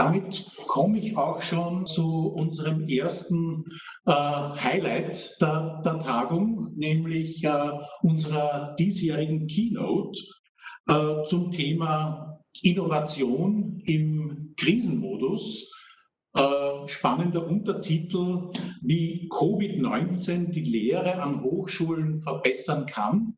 damit komme ich auch schon zu unserem ersten äh, Highlight der, der, Tagung, nämlich äh, unserer diesjährigen Keynote äh, zum Thema Innovation im Krisenmodus. Äh, spannender Untertitel, wie Covid-19 die Lehre an Hochschulen verbessern kann,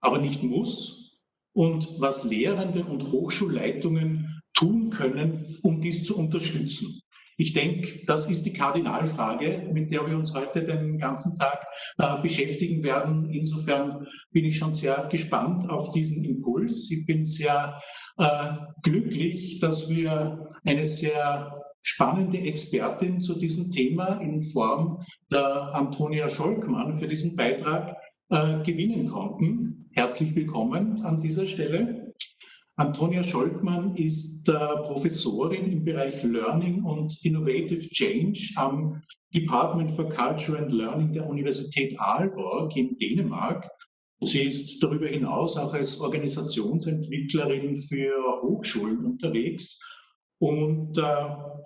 aber nicht muss und was Lehrende und Hochschulleitungen tun können, um dies zu unterstützen. Ich denke, das ist die Kardinalfrage, mit der wir uns heute den ganzen Tag äh, beschäftigen werden. Insofern bin ich schon sehr gespannt auf diesen Impuls. Ich bin sehr äh, glücklich, dass wir eine sehr spannende Expertin zu diesem Thema in Form der Antonia Scholkmann für diesen Beitrag äh, gewinnen konnten. Herzlich willkommen an dieser Stelle. Antonia Scholkmann ist äh, Professorin im Bereich Learning und Innovative Change am Department for Culture and Learning der Universität Aalborg in Dänemark. Sie ist darüber hinaus auch als Organisationsentwicklerin für Hochschulen unterwegs und äh,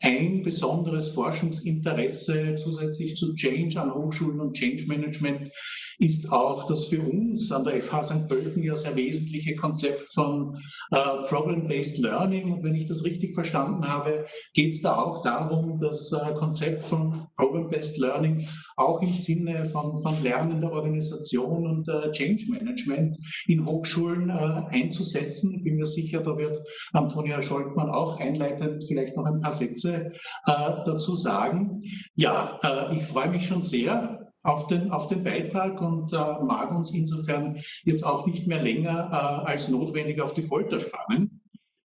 ein besonderes Forschungsinteresse zusätzlich zu Change an Hochschulen und Change Management ist auch das für uns an der FH St. Pölten ja sehr wesentliche Konzept von äh, Problem-Based Learning. Und wenn ich das richtig verstanden habe, geht es da auch darum, das äh, Konzept von Problem-Based Learning auch im Sinne von, von lernender Organisation und äh, Change Management in Hochschulen äh, einzusetzen. Ich bin mir sicher, da wird Antonia Scholtmann auch einleitend vielleicht noch ein paar Sätze äh, dazu sagen. Ja, äh, ich freue mich schon sehr auf den, auf den Beitrag und äh, mag uns insofern jetzt auch nicht mehr länger äh, als notwendig auf die Folter spannen.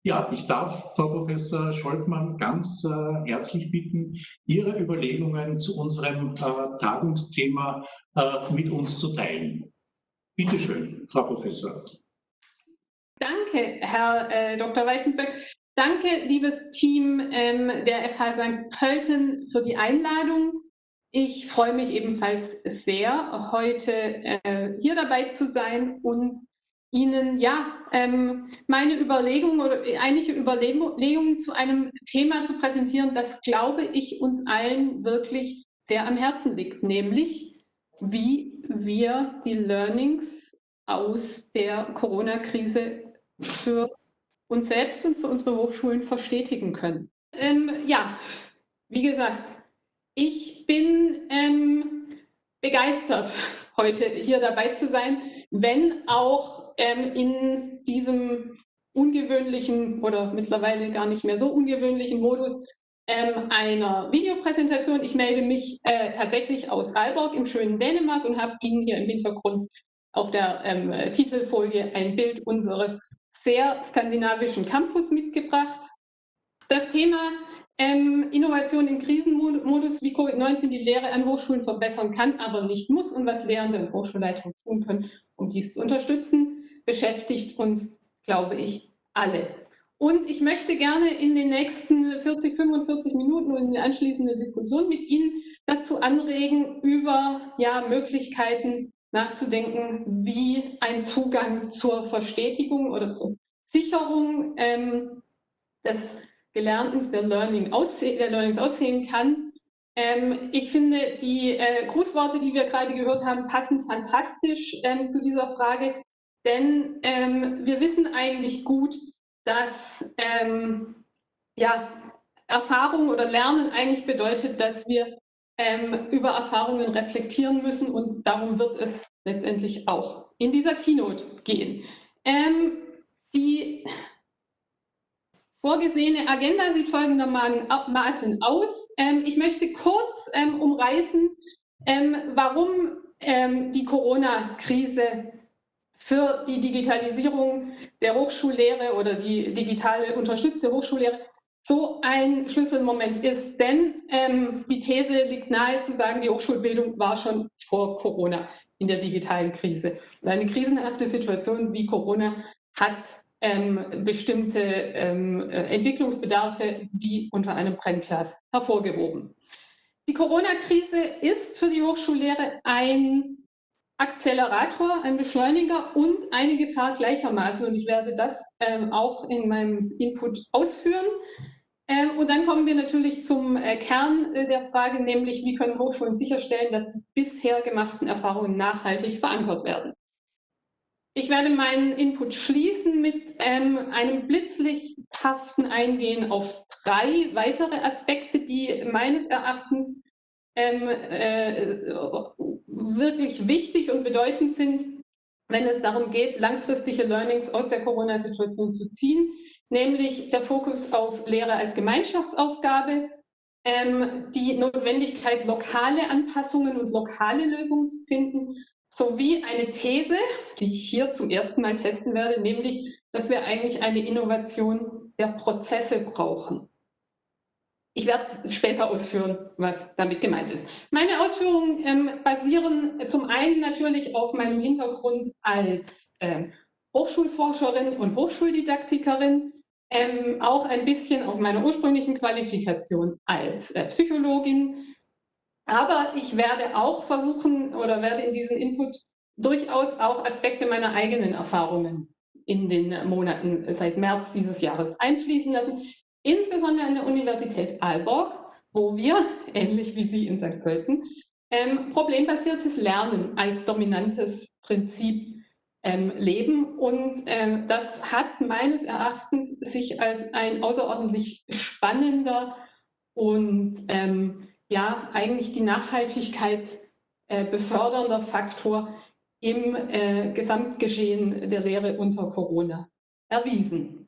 Ja, ich darf Frau Professor Scholtmann ganz äh, herzlich bitten, Ihre Überlegungen zu unserem äh, Tagungsthema äh, mit uns zu teilen. Bitte schön, Frau Professor. Danke, Herr äh, Dr. Weißenberg. Danke, liebes Team ähm, der FH St. Pölten, für die Einladung. Ich freue mich ebenfalls sehr, heute äh, hier dabei zu sein und Ihnen ja ähm, meine Überlegungen oder einige Überlegungen zu einem Thema zu präsentieren, das, glaube ich, uns allen wirklich sehr am Herzen liegt, nämlich wie wir die Learnings aus der Corona-Krise für uns selbst und für unsere Hochschulen verstetigen können. Ähm, ja, wie gesagt, ich bin ähm, begeistert, heute hier dabei zu sein, wenn auch ähm, in diesem ungewöhnlichen oder mittlerweile gar nicht mehr so ungewöhnlichen Modus ähm, einer Videopräsentation. Ich melde mich äh, tatsächlich aus Aalborg im schönen Dänemark und habe Ihnen hier im Hintergrund auf der ähm, Titelfolie ein Bild unseres sehr skandinavischen Campus mitgebracht. Das Thema ähm, Innovation im Krisenmodus, wie Covid-19 die Lehre an Hochschulen verbessern kann, aber nicht muss und was Lehrende und Hochschulleitungen tun können, um dies zu unterstützen, beschäftigt uns, glaube ich, alle. Und ich möchte gerne in den nächsten 40, 45 Minuten und in der anschließenden Diskussion mit Ihnen dazu anregen, über ja, Möglichkeiten nachzudenken, wie ein Zugang zur Verstetigung oder zur Sicherung ähm, des Gelernten der, Learning aussehen, der Learnings aussehen kann. Ähm, ich finde, die äh, Grußworte, die wir gerade gehört haben, passen fantastisch ähm, zu dieser Frage, denn ähm, wir wissen eigentlich gut, dass ähm, ja, Erfahrung oder Lernen eigentlich bedeutet, dass wir ähm, über Erfahrungen reflektieren müssen und darum wird es letztendlich auch in dieser Keynote gehen. Ähm, die vorgesehene Agenda sieht folgendermaßen aus. Ähm, ich möchte kurz ähm, umreißen, ähm, warum ähm, die Corona-Krise für die Digitalisierung der Hochschullehre oder die digital unterstützte Hochschullehre so ein Schlüsselmoment ist. Denn ähm, die These liegt nahe zu sagen, die Hochschulbildung war schon vor Corona in der digitalen Krise. Und eine krisenhafte Situation wie Corona hat ähm, bestimmte ähm, äh, Entwicklungsbedarfe wie unter einem Brennglas hervorgehoben. Die Corona-Krise ist für die Hochschullehre ein Akzelerator, ein Beschleuniger und eine Gefahr gleichermaßen. Und ich werde das ähm, auch in meinem Input ausführen. Ähm, und dann kommen wir natürlich zum äh, Kern äh, der Frage, nämlich wie können Hochschulen sicherstellen, dass die bisher gemachten Erfahrungen nachhaltig verankert werden. Ich werde meinen Input schließen mit ähm, einem blitzlichthaften Eingehen auf drei weitere Aspekte, die meines Erachtens ähm, äh, wirklich wichtig und bedeutend sind, wenn es darum geht, langfristige Learnings aus der Corona-Situation zu ziehen nämlich der Fokus auf Lehre als Gemeinschaftsaufgabe, ähm, die Notwendigkeit, lokale Anpassungen und lokale Lösungen zu finden, sowie eine These, die ich hier zum ersten Mal testen werde, nämlich, dass wir eigentlich eine Innovation der Prozesse brauchen. Ich werde später ausführen, was damit gemeint ist. Meine Ausführungen ähm, basieren zum einen natürlich auf meinem Hintergrund als äh, Hochschulforscherin und Hochschuldidaktikerin, ähm, auch ein bisschen auf meiner ursprünglichen Qualifikation als äh, Psychologin. Aber ich werde auch versuchen oder werde in diesen Input durchaus auch Aspekte meiner eigenen Erfahrungen in den Monaten seit März dieses Jahres einfließen lassen, insbesondere an der Universität Aalborg, wo wir, ähnlich wie Sie in St. Pölten, ähm, problembasiertes Lernen als dominantes Prinzip ähm, leben. Und ähm, das hat meines Erachtens sich als ein außerordentlich spannender und ähm, ja, eigentlich die Nachhaltigkeit äh, befördernder Faktor im äh, Gesamtgeschehen der Lehre unter Corona erwiesen.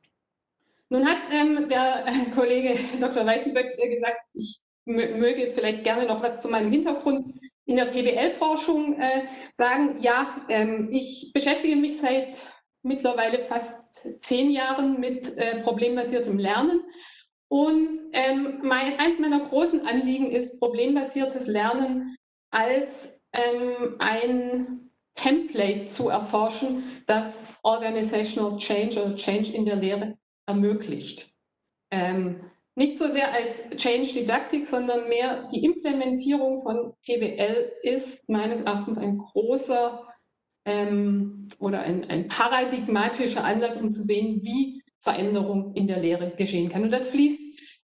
Nun hat ähm, der äh, Kollege Dr. Weißenböck äh, gesagt, ich möge vielleicht gerne noch was zu meinem Hintergrund in der PBL-Forschung äh, sagen, ja, ähm, ich beschäftige mich seit mittlerweile fast zehn Jahren mit äh, problembasiertem Lernen. Und ähm, mein, eins meiner großen Anliegen ist problembasiertes Lernen als ähm, ein Template zu erforschen, das Organizational Change oder Change in der Lehre ermöglicht. Ähm, nicht so sehr als Change Didaktik, sondern mehr die Implementierung von PBL ist meines Erachtens ein großer ähm, oder ein, ein paradigmatischer Anlass, um zu sehen, wie Veränderung in der Lehre geschehen kann. Und das fließt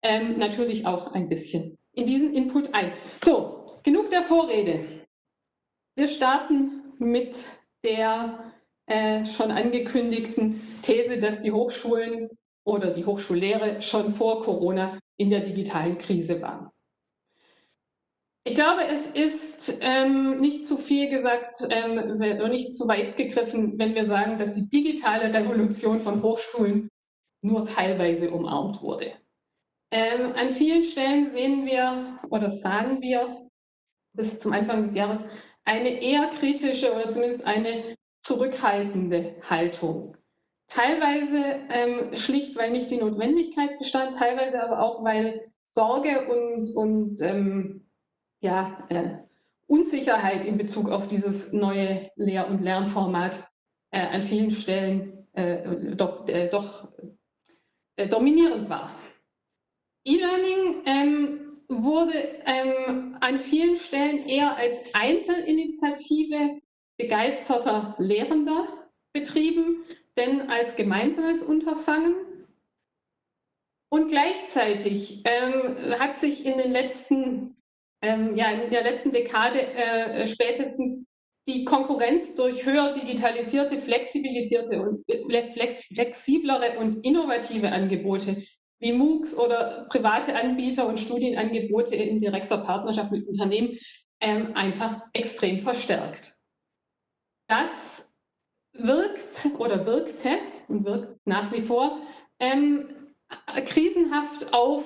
ähm, natürlich auch ein bisschen in diesen Input ein. So, genug der Vorrede. Wir starten mit der äh, schon angekündigten These, dass die Hochschulen oder die Hochschullehre schon vor Corona in der digitalen Krise war. Ich glaube, es ist ähm, nicht zu viel gesagt ähm, nicht zu weit gegriffen, wenn wir sagen, dass die digitale Revolution von Hochschulen nur teilweise umarmt wurde. Ähm, an vielen Stellen sehen wir oder sagen wir bis zum Anfang des Jahres eine eher kritische oder zumindest eine zurückhaltende Haltung Teilweise ähm, schlicht, weil nicht die Notwendigkeit bestand, teilweise aber auch, weil Sorge und, und ähm, ja, äh, Unsicherheit in Bezug auf dieses neue Lehr- und Lernformat äh, an vielen Stellen äh, doch, äh, doch äh, dominierend war. E-Learning ähm, wurde ähm, an vielen Stellen eher als Einzelinitiative begeisterter Lehrender betrieben denn als gemeinsames Unterfangen. Und gleichzeitig ähm, hat sich in den letzten, ähm, ja, in der letzten Dekade äh, spätestens die Konkurrenz durch höher digitalisierte, flexibilisierte und flexiblere und innovative Angebote wie MOOCs oder private Anbieter und Studienangebote in direkter Partnerschaft mit Unternehmen ähm, einfach extrem verstärkt. Das wirkt oder wirkte und wirkt nach wie vor ähm, krisenhaft auf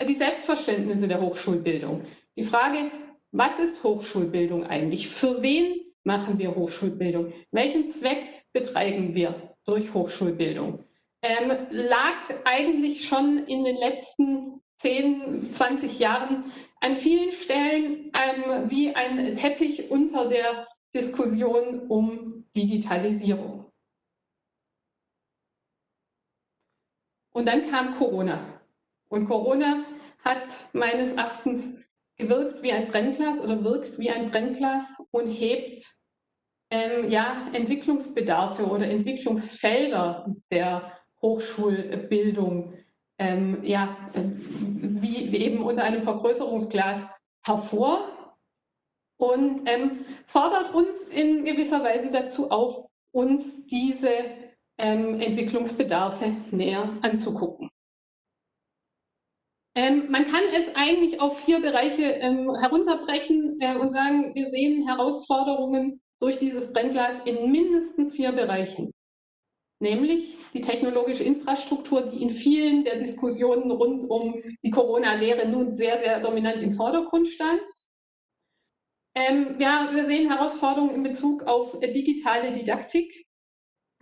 die Selbstverständnisse der Hochschulbildung. Die Frage, was ist Hochschulbildung eigentlich? Für wen machen wir Hochschulbildung? Welchen Zweck betreiben wir durch Hochschulbildung? Ähm, lag eigentlich schon in den letzten 10, 20 Jahren an vielen Stellen ähm, wie ein Teppich unter der Diskussion um Digitalisierung. Und dann kam Corona. Und Corona hat meines Erachtens gewirkt wie ein Brennglas oder wirkt wie ein Brennglas und hebt ähm, ja, Entwicklungsbedarfe oder Entwicklungsfelder der Hochschulbildung ähm, ja, wie, wie, eben unter einem Vergrößerungsglas hervor und ähm, fordert uns in gewisser Weise dazu auf, uns diese ähm, Entwicklungsbedarfe näher anzugucken. Ähm, man kann es eigentlich auf vier Bereiche ähm, herunterbrechen äh, und sagen, wir sehen Herausforderungen durch dieses Brennglas in mindestens vier Bereichen. Nämlich die technologische Infrastruktur, die in vielen der Diskussionen rund um die Corona-Lehre nun sehr, sehr dominant im Vordergrund stand. Ähm, ja, wir sehen Herausforderungen in Bezug auf digitale Didaktik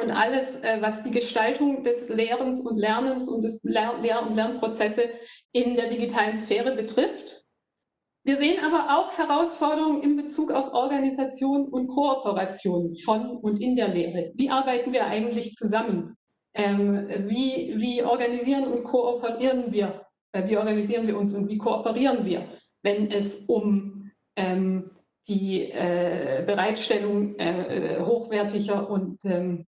und alles, äh, was die Gestaltung des Lehrens und Lernens und des Lehr-, und Lernprozesse in der digitalen Sphäre betrifft. Wir sehen aber auch Herausforderungen in Bezug auf Organisation und Kooperation von und in der Lehre. Wie arbeiten wir eigentlich zusammen? Ähm, wie, wie organisieren und kooperieren wir? Wie organisieren wir uns und wie kooperieren wir, wenn es um ähm, die äh, Bereitstellung äh, hochwertiger und ähm,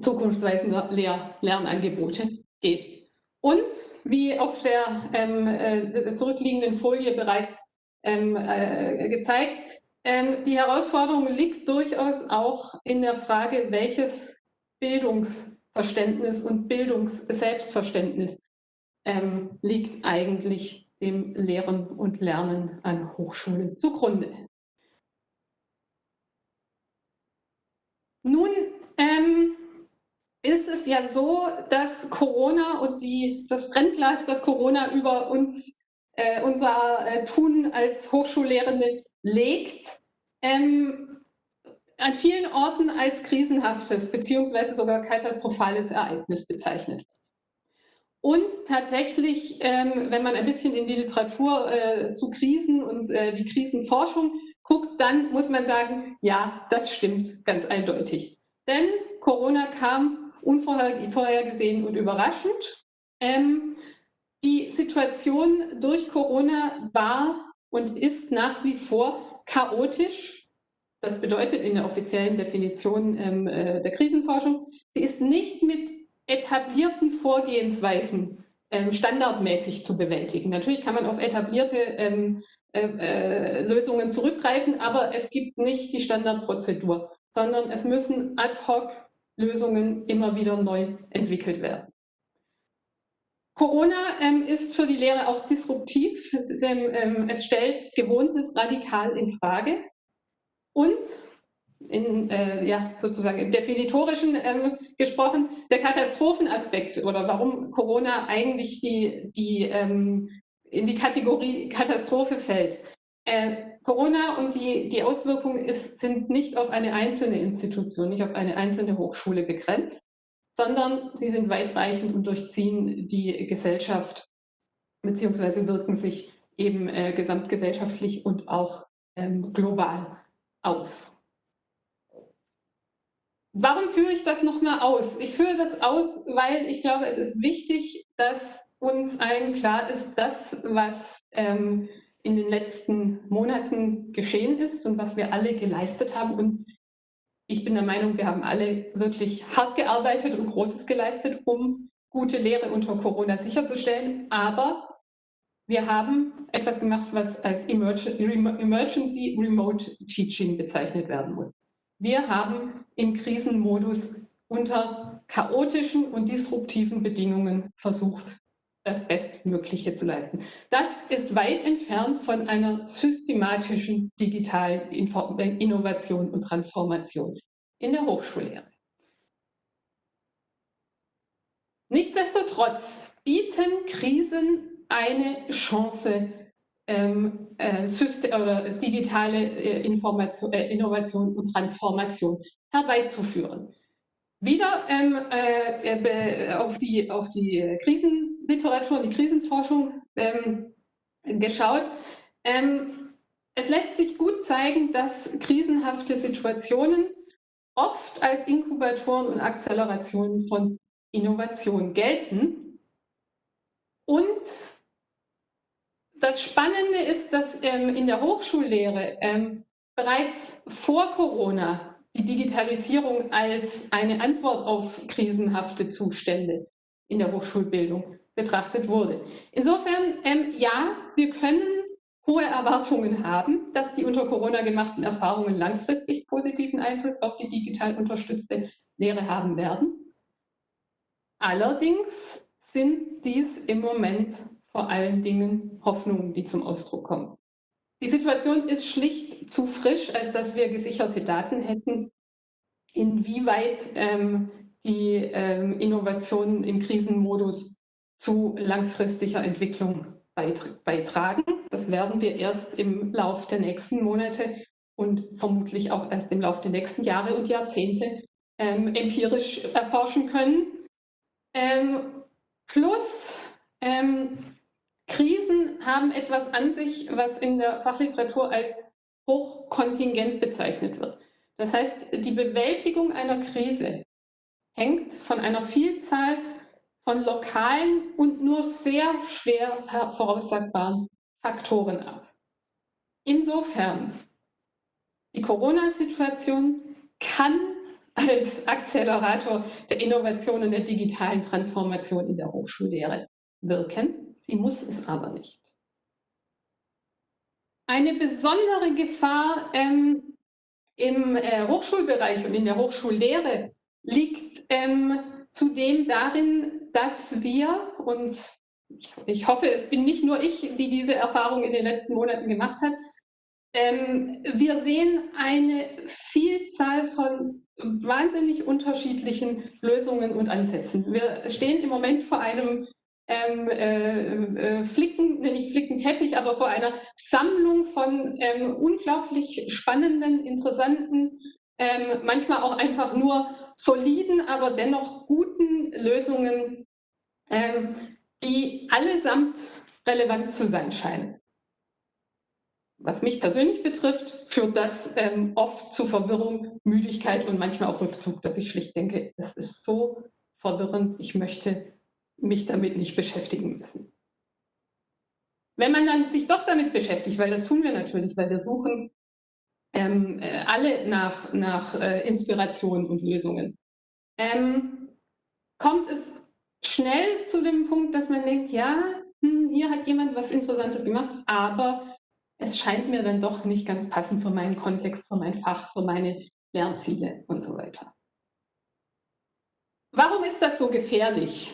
zukunftsweisender Lehr Lernangebote geht. Und wie auf der ähm, äh, zurückliegenden Folie bereits ähm, äh, gezeigt, ähm, die Herausforderung liegt durchaus auch in der Frage, welches Bildungsverständnis und Bildungsselbstverständnis ähm, liegt eigentlich dem Lehren und Lernen an Hochschulen zugrunde. Nun ähm, ist es ja so, dass Corona und die, das Brennglas, das Corona über uns, äh, unser äh, Tun als Hochschullehrende legt, ähm, an vielen Orten als krisenhaftes beziehungsweise sogar katastrophales Ereignis bezeichnet wird. Und tatsächlich, ähm, wenn man ein bisschen in die Literatur äh, zu Krisen und äh, die Krisenforschung guckt, dann muss man sagen, ja, das stimmt ganz eindeutig. Denn Corona kam unvorhergesehen und überraschend. Ähm, die Situation durch Corona war und ist nach wie vor chaotisch. Das bedeutet in der offiziellen Definition ähm, äh, der Krisenforschung, sie ist nicht mit etablierten Vorgehensweisen ähm, standardmäßig zu bewältigen. Natürlich kann man auf etablierte ähm, äh, äh, Lösungen zurückgreifen, aber es gibt nicht die Standardprozedur, sondern es müssen ad hoc Lösungen immer wieder neu entwickelt werden. Corona ähm, ist für die Lehre auch disruptiv. Es, ist, ähm, es stellt Gewohntes radikal in Frage. Und in, äh, ja, sozusagen im Definitorischen ähm, gesprochen, der Katastrophenaspekt oder warum Corona eigentlich die, die, ähm, in die Kategorie Katastrophe fällt. Äh, Corona und die, die Auswirkungen ist, sind nicht auf eine einzelne Institution, nicht auf eine einzelne Hochschule begrenzt, sondern sie sind weitreichend und durchziehen die Gesellschaft beziehungsweise wirken sich eben äh, gesamtgesellschaftlich und auch ähm, global aus. Warum führe ich das nochmal aus? Ich führe das aus, weil ich glaube, es ist wichtig, dass uns allen klar ist, das, was ähm, in den letzten Monaten geschehen ist und was wir alle geleistet haben. Und ich bin der Meinung, wir haben alle wirklich hart gearbeitet und Großes geleistet, um gute Lehre unter Corona sicherzustellen. Aber wir haben etwas gemacht, was als Emergency Remote Teaching bezeichnet werden muss. Wir haben im Krisenmodus unter chaotischen und disruptiven Bedingungen versucht, das Bestmögliche zu leisten. Das ist weit entfernt von einer systematischen digitalen Innovation und Transformation in der Hochschullehre. Nichtsdestotrotz bieten Krisen eine Chance, ähm, äh, digitale äh, äh, Innovation und Transformation herbeizuführen. Wieder ähm, äh, auf, die, auf die Krisenliteratur und die Krisenforschung ähm, geschaut. Ähm, es lässt sich gut zeigen, dass krisenhafte Situationen oft als Inkubatoren und Akzelerationen von Innovation gelten und das Spannende ist, dass ähm, in der Hochschullehre ähm, bereits vor Corona die Digitalisierung als eine Antwort auf krisenhafte Zustände in der Hochschulbildung betrachtet wurde. Insofern, ähm, ja, wir können hohe Erwartungen haben, dass die unter Corona gemachten Erfahrungen langfristig positiven Einfluss auf die digital unterstützte Lehre haben werden. Allerdings sind dies im Moment vor allen Dingen Hoffnungen, die zum Ausdruck kommen. Die Situation ist schlicht zu frisch, als dass wir gesicherte Daten hätten, inwieweit ähm, die ähm, Innovationen im Krisenmodus zu langfristiger Entwicklung beitragen. Das werden wir erst im Lauf der nächsten Monate und vermutlich auch erst im Lauf der nächsten Jahre und Jahrzehnte ähm, empirisch erforschen können. Ähm, plus ähm, Krisen haben etwas an sich, was in der Fachliteratur als hochkontingent bezeichnet wird. Das heißt, die Bewältigung einer Krise hängt von einer Vielzahl von lokalen und nur sehr schwer voraussagbaren Faktoren ab. Insofern, die Corona-Situation kann als Akzelerator der Innovation und der digitalen Transformation in der Hochschullehre wirken. Sie muss es aber nicht. Eine besondere Gefahr ähm, im äh, Hochschulbereich und in der Hochschullehre liegt ähm, zudem darin, dass wir, und ich, hoffe, es bin nicht nur ich, die diese Erfahrung in den letzten Monaten gemacht hat, ähm, wir sehen eine Vielzahl von wahnsinnig unterschiedlichen Lösungen und Ansätzen. Wir stehen im Moment vor einem ähm, äh, äh, Flicken, nicht Flickenteppich, aber vor einer Sammlung von ähm, unglaublich spannenden, interessanten, ähm, manchmal auch einfach nur soliden, aber dennoch guten Lösungen, ähm, die allesamt relevant zu sein scheinen. Was mich persönlich betrifft, führt das ähm, oft zu Verwirrung, Müdigkeit und manchmal auch Rückzug, dass ich schlicht denke, das ist so verwirrend, ich möchte mich damit nicht beschäftigen müssen. Wenn man dann sich doch damit beschäftigt, weil das tun wir natürlich, weil wir suchen ähm, äh, alle nach, nach äh, Inspiration und Lösungen, ähm, kommt es schnell zu dem Punkt, dass man denkt, ja, hm, hier hat jemand was Interessantes gemacht, aber es scheint mir dann doch nicht ganz passend für meinen Kontext, für mein Fach, für meine Lernziele und so weiter. Warum ist das so gefährlich?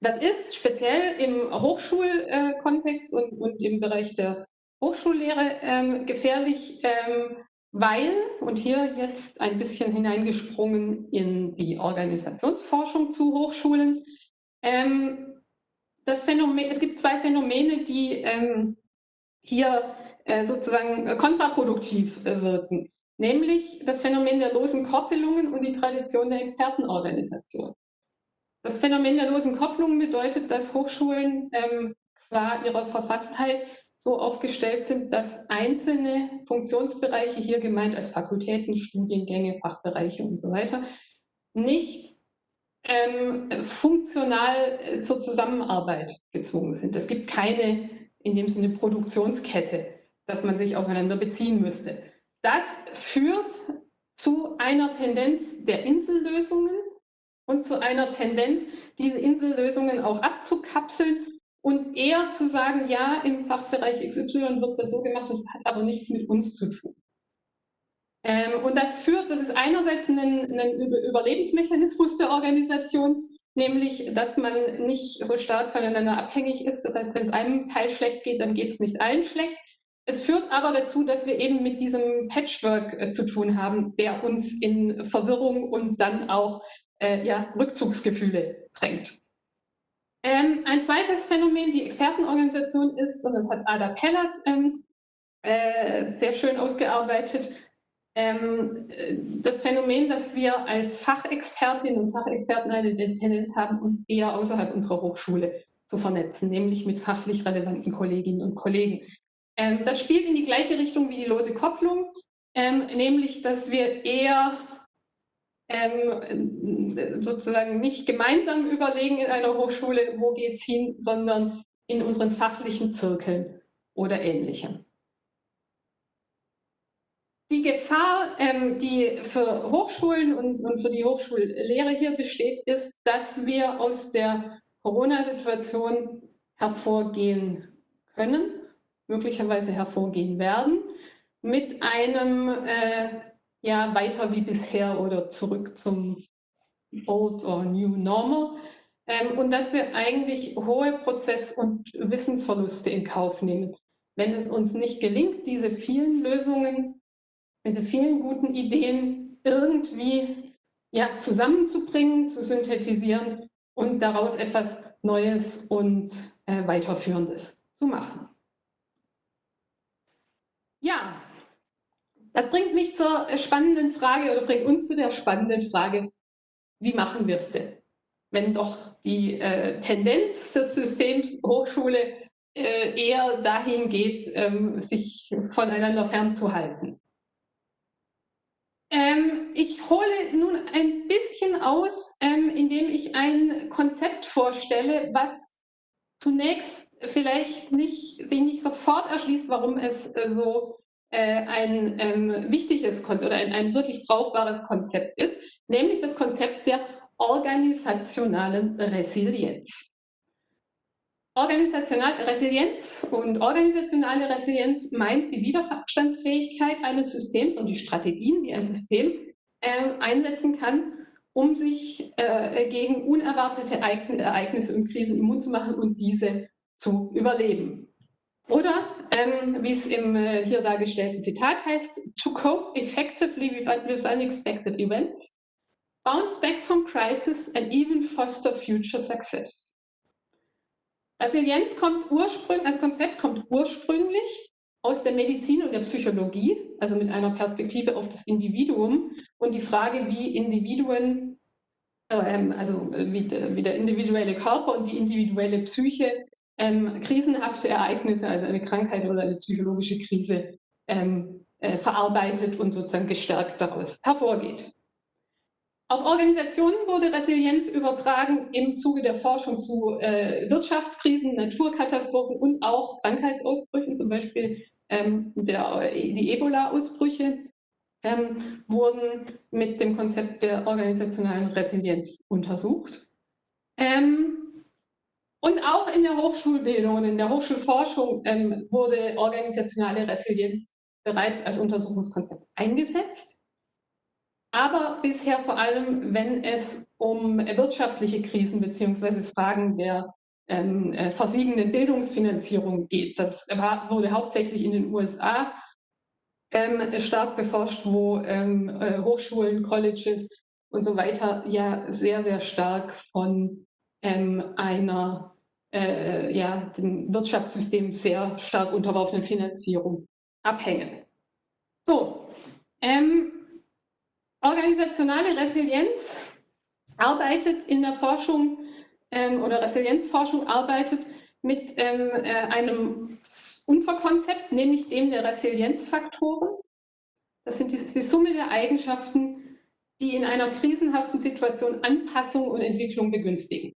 Das ist speziell im Hochschulkontext und, und im Bereich der Hochschullehre ähm, gefährlich, ähm, weil, und hier jetzt ein bisschen hineingesprungen in die Organisationsforschung zu Hochschulen, ähm, das Phänomen, es gibt zwei Phänomene, die ähm, hier äh, sozusagen kontraproduktiv äh, wirken, nämlich das Phänomen der losen Koppelungen und die Tradition der Expertenorganisation. Das Phänomen der losen Kopplungen bedeutet, dass Hochschulen ähm, qua ihrer Verfasstheit so aufgestellt sind, dass einzelne Funktionsbereiche, hier gemeint als Fakultäten, Studiengänge, Fachbereiche und so weiter, nicht ähm, funktional äh, zur Zusammenarbeit gezwungen sind. Es gibt keine in dem Sinne Produktionskette, dass man sich aufeinander beziehen müsste. Das führt zu einer Tendenz der Insellösungen und zu einer Tendenz, diese Insellösungen auch abzukapseln und eher zu sagen, ja, im Fachbereich XY wird das so gemacht, das hat aber nichts mit uns zu tun. Ähm, und das führt, das ist einerseits ein, ein Überlebensmechanismus der Organisation, nämlich, dass man nicht so stark voneinander abhängig ist. Das heißt, wenn es einem Teil schlecht geht, dann geht es nicht allen schlecht. Es führt aber dazu, dass wir eben mit diesem Patchwork äh, zu tun haben, der uns in Verwirrung und dann auch äh, ja, Rückzugsgefühle drängt. Ähm, ein zweites Phänomen, die Expertenorganisation ist, und das hat Ada Pellert ähm, äh, sehr schön ausgearbeitet, das Phänomen, dass wir als Fachexpertinnen und Fachexperten eine Tendenz haben, uns eher außerhalb unserer Hochschule zu vernetzen, nämlich mit fachlich relevanten Kolleginnen und Kollegen. Ähm, das spielt in die gleiche Richtung wie die lose Kopplung, ähm, nämlich dass wir eher ähm, sozusagen nicht gemeinsam überlegen in einer Hochschule, wo geht's hin, sondern in unseren fachlichen Zirkeln oder ähnlichem. Die Gefahr, ähm, die für Hochschulen und, und für die Hochschullehre hier besteht, ist, dass wir aus der Corona-Situation hervorgehen können, möglicherweise hervorgehen werden, mit einem äh, ja weiter wie bisher oder zurück zum Old or New Normal ähm, und dass wir eigentlich hohe Prozess- und Wissensverluste in Kauf nehmen. Wenn es uns nicht gelingt, diese vielen Lösungen, diese vielen guten Ideen irgendwie ja, zusammenzubringen, zu synthetisieren und daraus etwas Neues und äh, Weiterführendes zu machen. Ja, das bringt mich zur spannenden Frage oder bringt uns zu der spannenden Frage, wie machen wir es denn? Wenn doch die äh, Tendenz des Systems Hochschule äh, eher dahin geht, ähm, sich voneinander fernzuhalten. Ähm, ich hole nun ein bisschen aus, ähm, indem ich ein Konzept vorstelle, was zunächst vielleicht nicht, sich nicht sofort erschließt, warum es äh, so äh, ein ähm, wichtiges Konzept oder ein, ein wirklich brauchbares Konzept ist, nämlich das Konzept der organisationalen Resilienz. Organisationale Resilienz und organisationale Resilienz meint die Widerstandsfähigkeit eines Systems und die Strategien, die ein System äh, einsetzen kann, um sich äh, gegen unerwartete Ereignisse und Krisen immun zu machen und diese zu überleben. Oder, ähm, wie es im äh, hier dargestellten Zitat heißt, to cope effectively with unexpected events, bounce back from crisis and even foster future success. Resilienz kommt ursprünglich, als Konzept kommt ursprünglich aus der Medizin und der Psychologie, also mit einer Perspektive auf das Individuum und die Frage, wie Individuen, ähm, also wie, wie, der individuelle Körper und die individuelle Psyche ähm, krisenhafte Ereignisse, also eine Krankheit oder eine psychologische Krise, ähm, äh, verarbeitet und sozusagen gestärkt daraus hervorgeht. Auf Organisationen wurde Resilienz übertragen im Zuge der Forschung zu äh, Wirtschaftskrisen, Naturkatastrophen und auch Krankheitsausbrüchen, zum Beispiel ähm, der, die Ebola-Ausbrüche, ähm, wurden mit dem Konzept der organisationalen Resilienz untersucht. Ähm, und auch in der Hochschulbildung und in der Hochschulforschung ähm, wurde organisationale Resilienz bereits als Untersuchungskonzept eingesetzt aber bisher vor allem, wenn es um wirtschaftliche Krisen beziehungsweise Fragen der ähm, äh, versiegenden Bildungsfinanzierung geht. Das war, wurde hauptsächlich in den USA ähm, stark beforscht, wo ähm, äh, Hochschulen, Colleges und so weiter ja sehr, sehr stark von ähm, einer äh, ja, dem Wirtschaftssystem sehr stark unterworfenen Finanzierung abhängen. So, ähm, Organisationale Resilienz arbeitet in der Forschung ähm, oder Resilienzforschung arbeitet mit ähm, äh, einem Unterkonzept, nämlich dem der Resilienzfaktoren. Das sind die, die Summe der Eigenschaften, die in einer krisenhaften Situation Anpassung und Entwicklung begünstigen.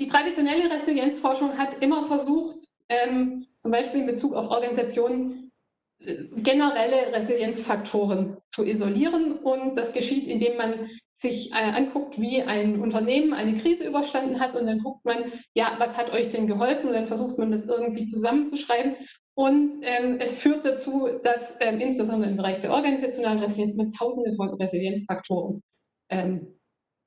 Die traditionelle Resilienzforschung hat immer versucht, ähm, zum Beispiel in Bezug auf Organisationen, generelle Resilienzfaktoren zu isolieren. Und das geschieht, indem man sich äh, anguckt, wie ein Unternehmen eine Krise überstanden hat und dann guckt man, ja, was hat euch denn geholfen? Und dann versucht man das irgendwie zusammenzuschreiben. Und ähm, es führt dazu, dass ähm, insbesondere im Bereich der organisationalen Resilienz man tausende von Resilienzfaktoren ähm,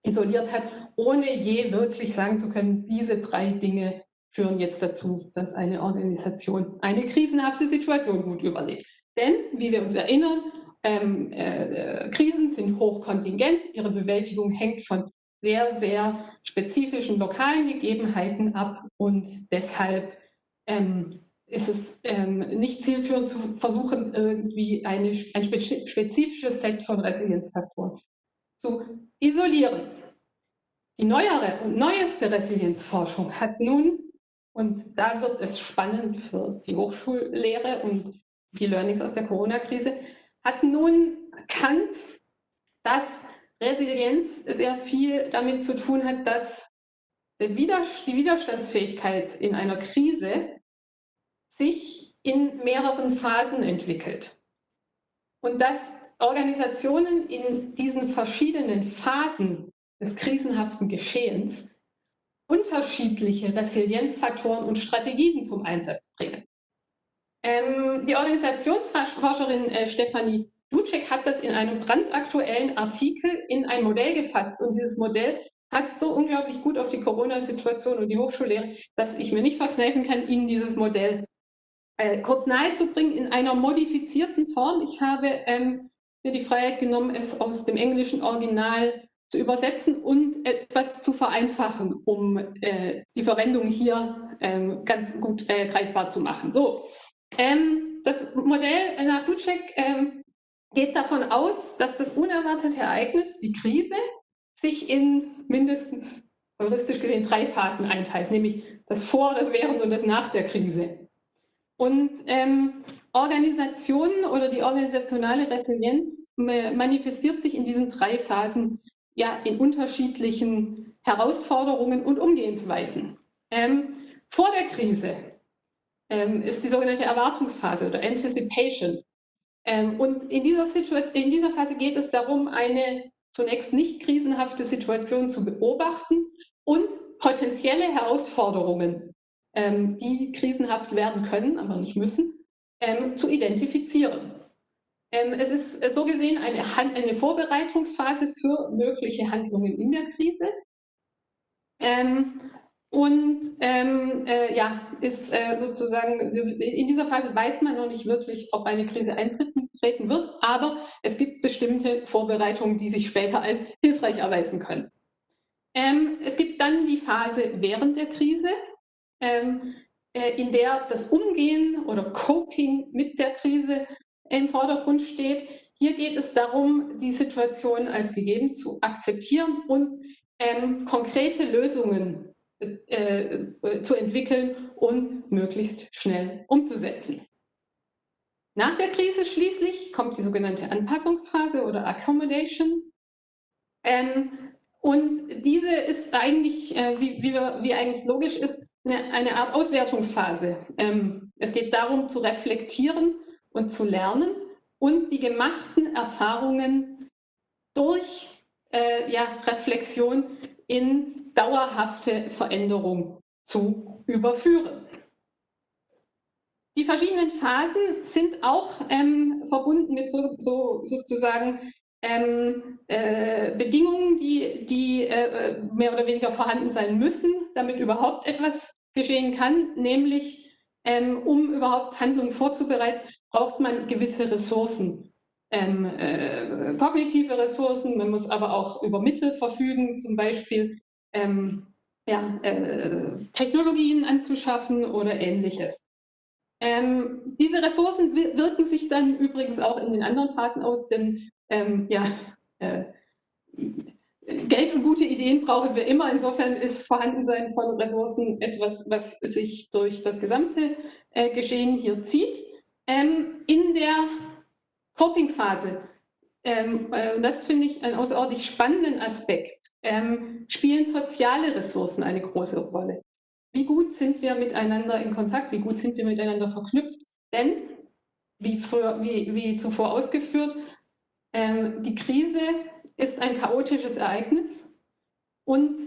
isoliert hat, ohne je wirklich sagen zu können, diese drei Dinge führen jetzt dazu, dass eine Organisation eine krisenhafte Situation gut überlebt. Denn, wie wir uns erinnern, ähm, äh, Krisen sind hochkontingent, ihre Bewältigung hängt von sehr, sehr spezifischen lokalen Gegebenheiten ab und deshalb ähm, ist es ähm, nicht zielführend zu versuchen, irgendwie eine, ein spezifisches Set von Resilienzfaktoren zu isolieren. Die neuere und neueste Resilienzforschung hat nun und da wird es spannend für die Hochschullehre und die Learnings aus der Corona-Krise, hat nun erkannt, dass Resilienz sehr viel damit zu tun hat, dass die Widerstandsfähigkeit in einer Krise sich in mehreren Phasen entwickelt. Und dass Organisationen in diesen verschiedenen Phasen des krisenhaften Geschehens unterschiedliche Resilienzfaktoren und Strategien zum Einsatz bringen. Ähm, die Organisationsforscherin äh, Stefanie Ducek hat das in einem brandaktuellen Artikel in ein Modell gefasst. Und dieses Modell passt so unglaublich gut auf die Corona-Situation und die Hochschullehre, dass ich mir nicht verkneifen kann, Ihnen dieses Modell äh, kurz nahezubringen in einer modifizierten Form. Ich habe ähm, mir die Freiheit genommen, es aus dem englischen Original zu übersetzen und etwas zu vereinfachen, um äh, die Verwendung hier ähm, ganz gut äh, greifbar zu machen. So, ähm, das Modell nach Ducek ähm, geht davon aus, dass das unerwartete Ereignis, die Krise, sich in mindestens heuristisch gesehen drei Phasen einteilt, nämlich das Vor, das Während und das Nach der Krise. Und ähm, Organisationen oder die organisationale Resilienz manifestiert sich in diesen drei Phasen ja in unterschiedlichen Herausforderungen und Umgehensweisen. Ähm, vor der Krise ähm, ist die sogenannte Erwartungsphase oder Anticipation. Ähm, und in dieser, in dieser Phase geht es darum, eine zunächst nicht krisenhafte Situation zu beobachten und potenzielle Herausforderungen, ähm, die krisenhaft werden können, aber nicht müssen, ähm, zu identifizieren. Ähm, es ist so gesehen eine, eine, Vorbereitungsphase für mögliche Handlungen in der Krise. Ähm, und ähm, äh, ja, ist äh, sozusagen, in dieser Phase weiß man noch nicht wirklich, ob eine Krise eintreten wird, aber es gibt bestimmte Vorbereitungen, die sich später als hilfreich erweisen können. Ähm, es gibt dann die Phase während der Krise, ähm, äh, in der das Umgehen oder Coping mit der Krise im Vordergrund steht. Hier geht es darum, die Situation als gegeben zu akzeptieren und ähm, konkrete Lösungen äh, zu entwickeln und möglichst schnell umzusetzen. Nach der Krise schließlich kommt die sogenannte Anpassungsphase oder Accommodation. Ähm, und diese ist eigentlich, äh, wie, wie, wie, eigentlich logisch ist, eine, eine Art Auswertungsphase. Ähm, es geht darum, zu reflektieren und zu lernen und die gemachten Erfahrungen durch äh, ja, Reflexion in dauerhafte Veränderung zu überführen. Die verschiedenen Phasen sind auch ähm, verbunden mit so, so, sozusagen ähm, äh, Bedingungen, die, die äh, mehr oder weniger vorhanden sein müssen, damit überhaupt etwas geschehen kann, nämlich ähm, um überhaupt Handlungen vorzubereiten, braucht man gewisse Ressourcen. Ähm, äh, kognitive Ressourcen, man muss aber auch über Mittel verfügen, zum Beispiel ähm, ja, äh, Technologien anzuschaffen oder ähnliches. Ähm, diese Ressourcen wirken sich dann übrigens auch in den anderen Phasen aus, denn ähm, ja, äh, Geld und gute Ideen brauchen wir immer. Insofern ist Vorhandensein von Ressourcen etwas, was sich durch das gesamte äh, Geschehen hier zieht. Ähm, in der Coping-Phase ähm, äh, das finde ich einen außerordentlich spannenden Aspekt, ähm, spielen soziale Ressourcen eine große Rolle. Wie gut sind wir miteinander in Kontakt, wie gut sind wir miteinander verknüpft? Denn, wie, früher, wie, wie zuvor ausgeführt, ähm, die Krise ist ein chaotisches Ereignis und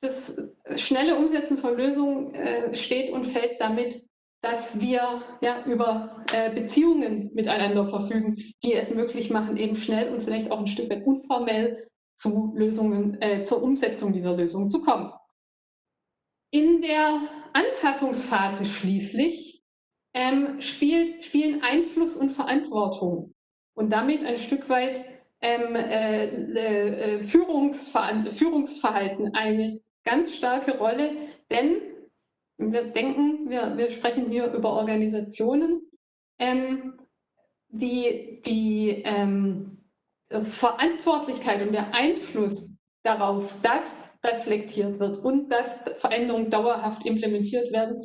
das schnelle Umsetzen von Lösungen äh, steht und fällt damit, dass wir ja, über äh, Beziehungen miteinander verfügen, die es möglich machen, eben schnell und vielleicht auch ein Stück weit unformell zu Lösungen, äh, zur Umsetzung dieser Lösungen zu kommen. In der Anpassungsphase schließlich ähm, spielt, spielen Einfluss und Verantwortung und damit ein Stück weit ähm, äh, äh Führungsver Führungsverhalten eine ganz starke Rolle, denn wir denken, wir, wir sprechen hier über Organisationen, ähm, die die ähm, Verantwortlichkeit und der Einfluss darauf, dass reflektiert wird und dass Veränderungen dauerhaft implementiert werden,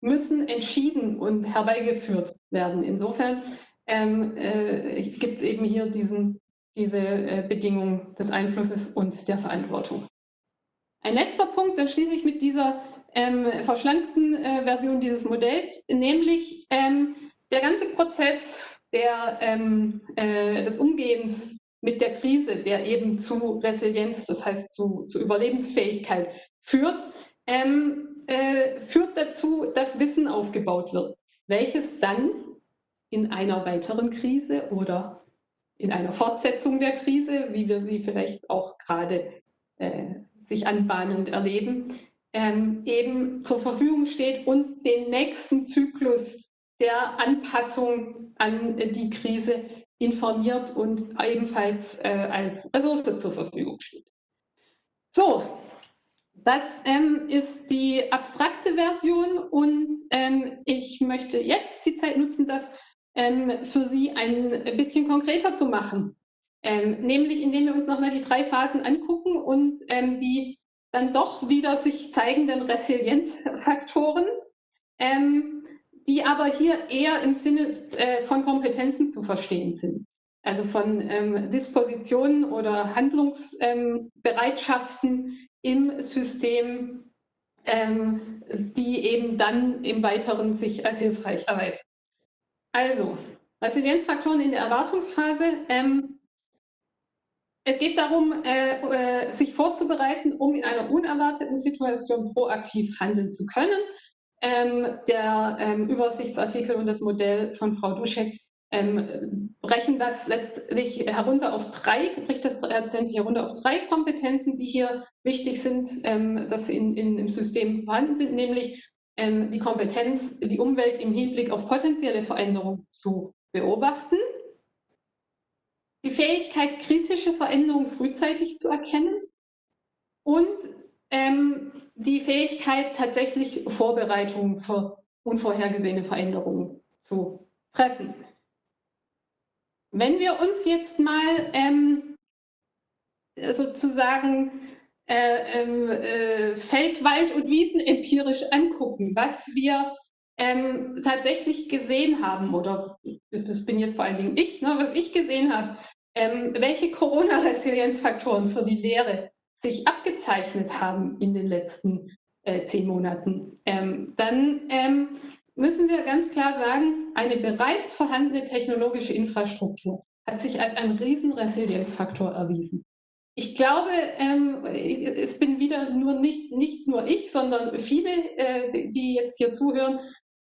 müssen entschieden und herbeigeführt werden. Insofern ähm, äh, gibt es eben hier diesen, diese äh, Bedingung des Einflusses und der Verantwortung. Ein letzter Punkt, dann schließe ich mit dieser ähm, verschlankten äh, Version dieses Modells, nämlich ähm, der ganze Prozess der, ähm, äh, des Umgehens mit der Krise, der eben zu Resilienz, das heißt zu, zu Überlebensfähigkeit führt, ähm, äh, führt dazu, dass Wissen aufgebaut wird, welches dann in einer weiteren Krise oder in einer Fortsetzung der Krise, wie wir sie vielleicht auch gerade äh, sich anbahnend erleben, ähm, eben zur Verfügung steht und den nächsten Zyklus der Anpassung an die Krise informiert und ebenfalls äh, als Ressource zur Verfügung steht. So, das ähm, ist die abstrakte Version und ähm, ich möchte jetzt die Zeit nutzen, das ähm, für Sie ein bisschen konkreter zu machen. Ähm, nämlich indem wir uns nochmal die drei Phasen angucken und ähm, die dann doch wieder sich zeigenden Resilienzfaktoren, ähm, die aber hier eher im Sinne äh, von Kompetenzen zu verstehen sind. Also von ähm, Dispositionen oder Handlungsbereitschaften im System, ähm, die eben dann im Weiteren sich als hilfreich erweisen. Also, Resilienzfaktoren in der Erwartungsphase. Ähm, es geht darum, äh, äh, sich vorzubereiten, um in einer unerwarteten Situation proaktiv handeln zu können. Ähm, der ähm, Übersichtsartikel und das Modell von Frau Duschek ähm, brechen das letztlich herunter auf drei, bricht das letztendlich herunter auf drei Kompetenzen, die hier wichtig sind, ähm, dass sie in, in, im System vorhanden sind, nämlich ähm, die Kompetenz, die Umwelt im Hinblick auf potenzielle Veränderungen zu beobachten, die Fähigkeit, kritische Veränderungen frühzeitig zu erkennen und ähm, die Fähigkeit, tatsächlich Vorbereitungen für unvorhergesehene Veränderungen zu treffen. Wenn wir uns jetzt mal ähm, sozusagen äh, ähm, äh, Feld-, Wald- und Wiesen empirisch angucken, was wir ähm, tatsächlich gesehen haben, oder das bin jetzt vor allen Dingen ich, ne, was ich gesehen habe, ähm, welche Corona-Resilienzfaktoren für die Lehre sich abgezeichnet haben in den letzten äh, zehn Monaten, ähm, dann ähm, müssen wir ganz klar sagen, eine bereits vorhandene technologische Infrastruktur hat sich als ein Riesenresilienzfaktor erwiesen. Ich glaube, ähm, es bin wieder nur nicht, nicht nur ich, sondern viele, äh, die jetzt hier zuhören,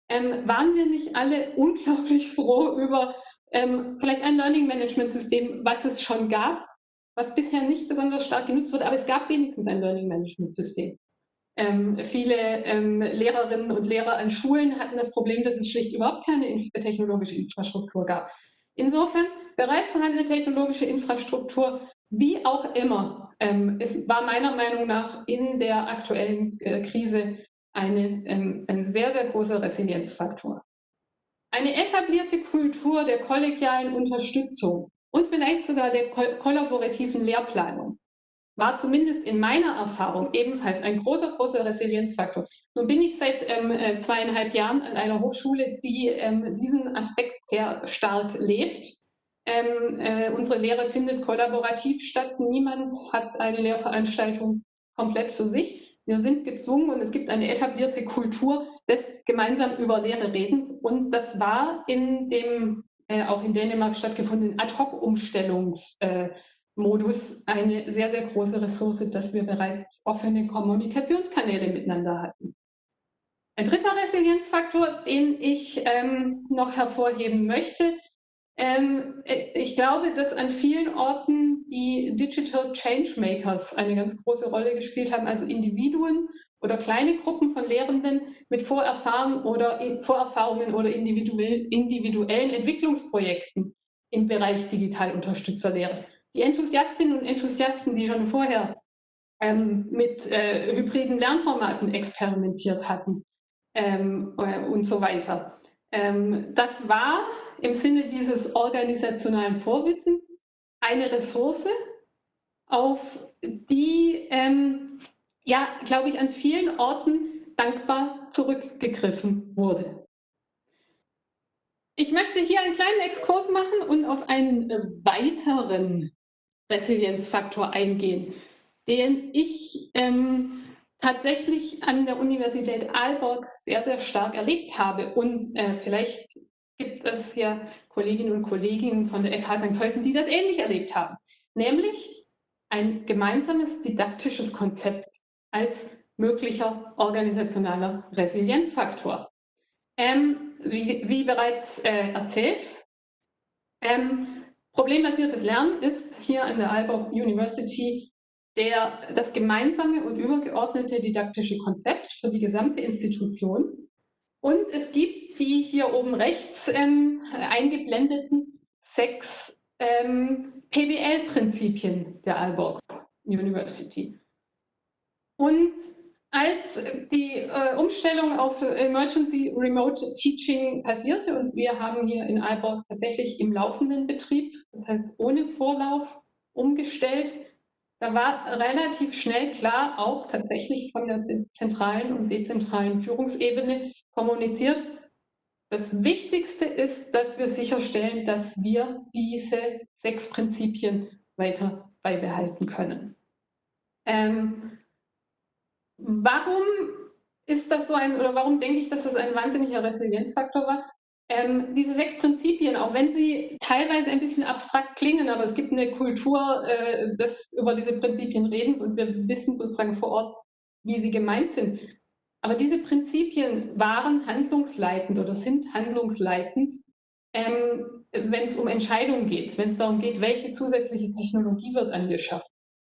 ähm, waren wir nicht alle unglaublich froh über ähm, vielleicht ein Learning Management System, was es schon gab, was bisher nicht besonders stark genutzt wurde, aber es gab wenigstens ein Learning Management System. Ähm, viele ähm, Lehrerinnen und Lehrer an Schulen hatten das Problem, dass es schlicht überhaupt keine technologische Infrastruktur gab. Insofern bereits vorhandene technologische Infrastruktur, wie auch immer, ähm, es war meiner Meinung nach in der aktuellen äh, Krise eine, ähm, ein sehr, sehr großer Resilienzfaktor. Eine etablierte Kultur der kollegialen Unterstützung und vielleicht sogar der kollaborativen Lehrplanung war zumindest in meiner Erfahrung ebenfalls ein großer, großer Resilienzfaktor. Nun bin ich seit ähm, äh, zweieinhalb Jahren an einer Hochschule, die ähm, diesen Aspekt sehr stark lebt. Ähm, äh, unsere Lehre findet kollaborativ statt. Niemand hat eine Lehrveranstaltung komplett für sich. Wir sind gezwungen und es gibt eine etablierte Kultur des gemeinsam über Lehre Redens. Und das war in dem äh, auch in Dänemark stattgefundenen Ad-Hoc-Umstellungs- äh, eine sehr, sehr große Ressource, dass wir bereits offene Kommunikationskanäle miteinander hatten. Ein dritter Resilienzfaktor, den ich ähm, noch hervorheben möchte, ähm, ich glaube, dass an vielen Orten die Digital Changemakers eine ganz große Rolle gespielt haben, also Individuen oder kleine Gruppen von Lehrenden mit Vorerfahrungen oder, Vorerfahrungen oder individuellen Entwicklungsprojekten im Bereich digital Unterstützerlehre die Enthusiastinnen und Enthusiasten, die schon vorher ähm, mit äh, hybriden Lernformaten experimentiert hatten ähm, äh, und so weiter. Ähm, das war im Sinne dieses organisationalen Vorwissens eine Ressource, auf die, ähm, ja, glaube ich, an vielen Orten dankbar zurückgegriffen wurde. Ich möchte hier einen kleinen Exkurs machen und auf einen weiteren Resilienzfaktor eingehen, den ich ähm, tatsächlich an der Universität Aalborg sehr, sehr stark erlebt habe. Und äh, vielleicht gibt es ja Kolleginnen und Kollegen von der FH St. Pölten, die das ähnlich erlebt haben. Nämlich ein gemeinsames didaktisches Konzept als möglicher organisationaler Resilienzfaktor. Ähm, wie, wie, bereits äh, erzählt, ähm, problembasiertes Lernen ist hier an der Aalborg University der, das gemeinsame und übergeordnete didaktische Konzept für die gesamte Institution. Und es gibt die hier oben rechts ähm, eingeblendeten sechs ähm, PBL-Prinzipien der Aalborg University. Und als die äh, Umstellung auf Emergency Remote Teaching passierte und wir haben hier in Aalborg tatsächlich im laufenden Betrieb, das heißt ohne Vorlauf, umgestellt, da war relativ schnell klar, auch tatsächlich von der zentralen und dezentralen Führungsebene kommuniziert, das Wichtigste ist, dass wir sicherstellen, dass wir diese sechs Prinzipien weiter beibehalten können. Ähm, warum ist das so ein, oder warum denke ich, dass das ein wahnsinniger Resilienzfaktor war? Ähm, diese sechs Prinzipien, auch wenn sie teilweise ein bisschen abstrakt klingen, aber es gibt eine Kultur äh, des über diese Prinzipien Redens und wir wissen sozusagen vor Ort, wie sie gemeint sind. Aber diese Prinzipien waren handlungsleitend oder sind handlungsleitend, ähm, wenn es um Entscheidungen geht, wenn es darum geht, welche zusätzliche Technologie wird angeschafft,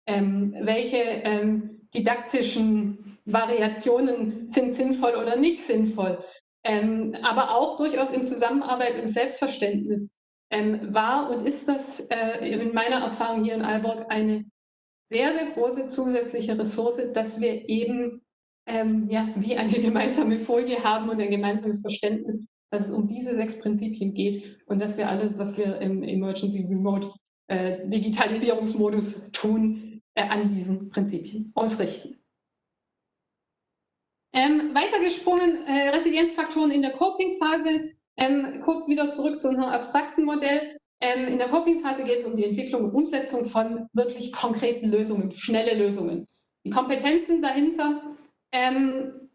ähm, welche ähm, didaktischen Variationen sind sinnvoll oder nicht sinnvoll ähm, aber auch durchaus in Zusammenarbeit im Selbstverständnis ähm, war und ist das äh, in meiner Erfahrung hier in Aalborg eine sehr, sehr große zusätzliche Ressource, dass wir eben ähm, ja, wie eine gemeinsame Folie haben und ein gemeinsames Verständnis, dass es um diese sechs Prinzipien geht und dass wir alles, was wir im Emergency Remote äh, Digitalisierungsmodus tun, äh, an diesen Prinzipien ausrichten. Ähm, weitergesprungen, äh, Resilienzfaktoren in der Coping-Phase. Ähm, kurz wieder zurück zu unserem abstrakten Modell. Ähm, in der Coping-Phase geht es um die Entwicklung und Umsetzung von wirklich konkreten Lösungen, schnelle Lösungen. Die Kompetenzen dahinter ähm,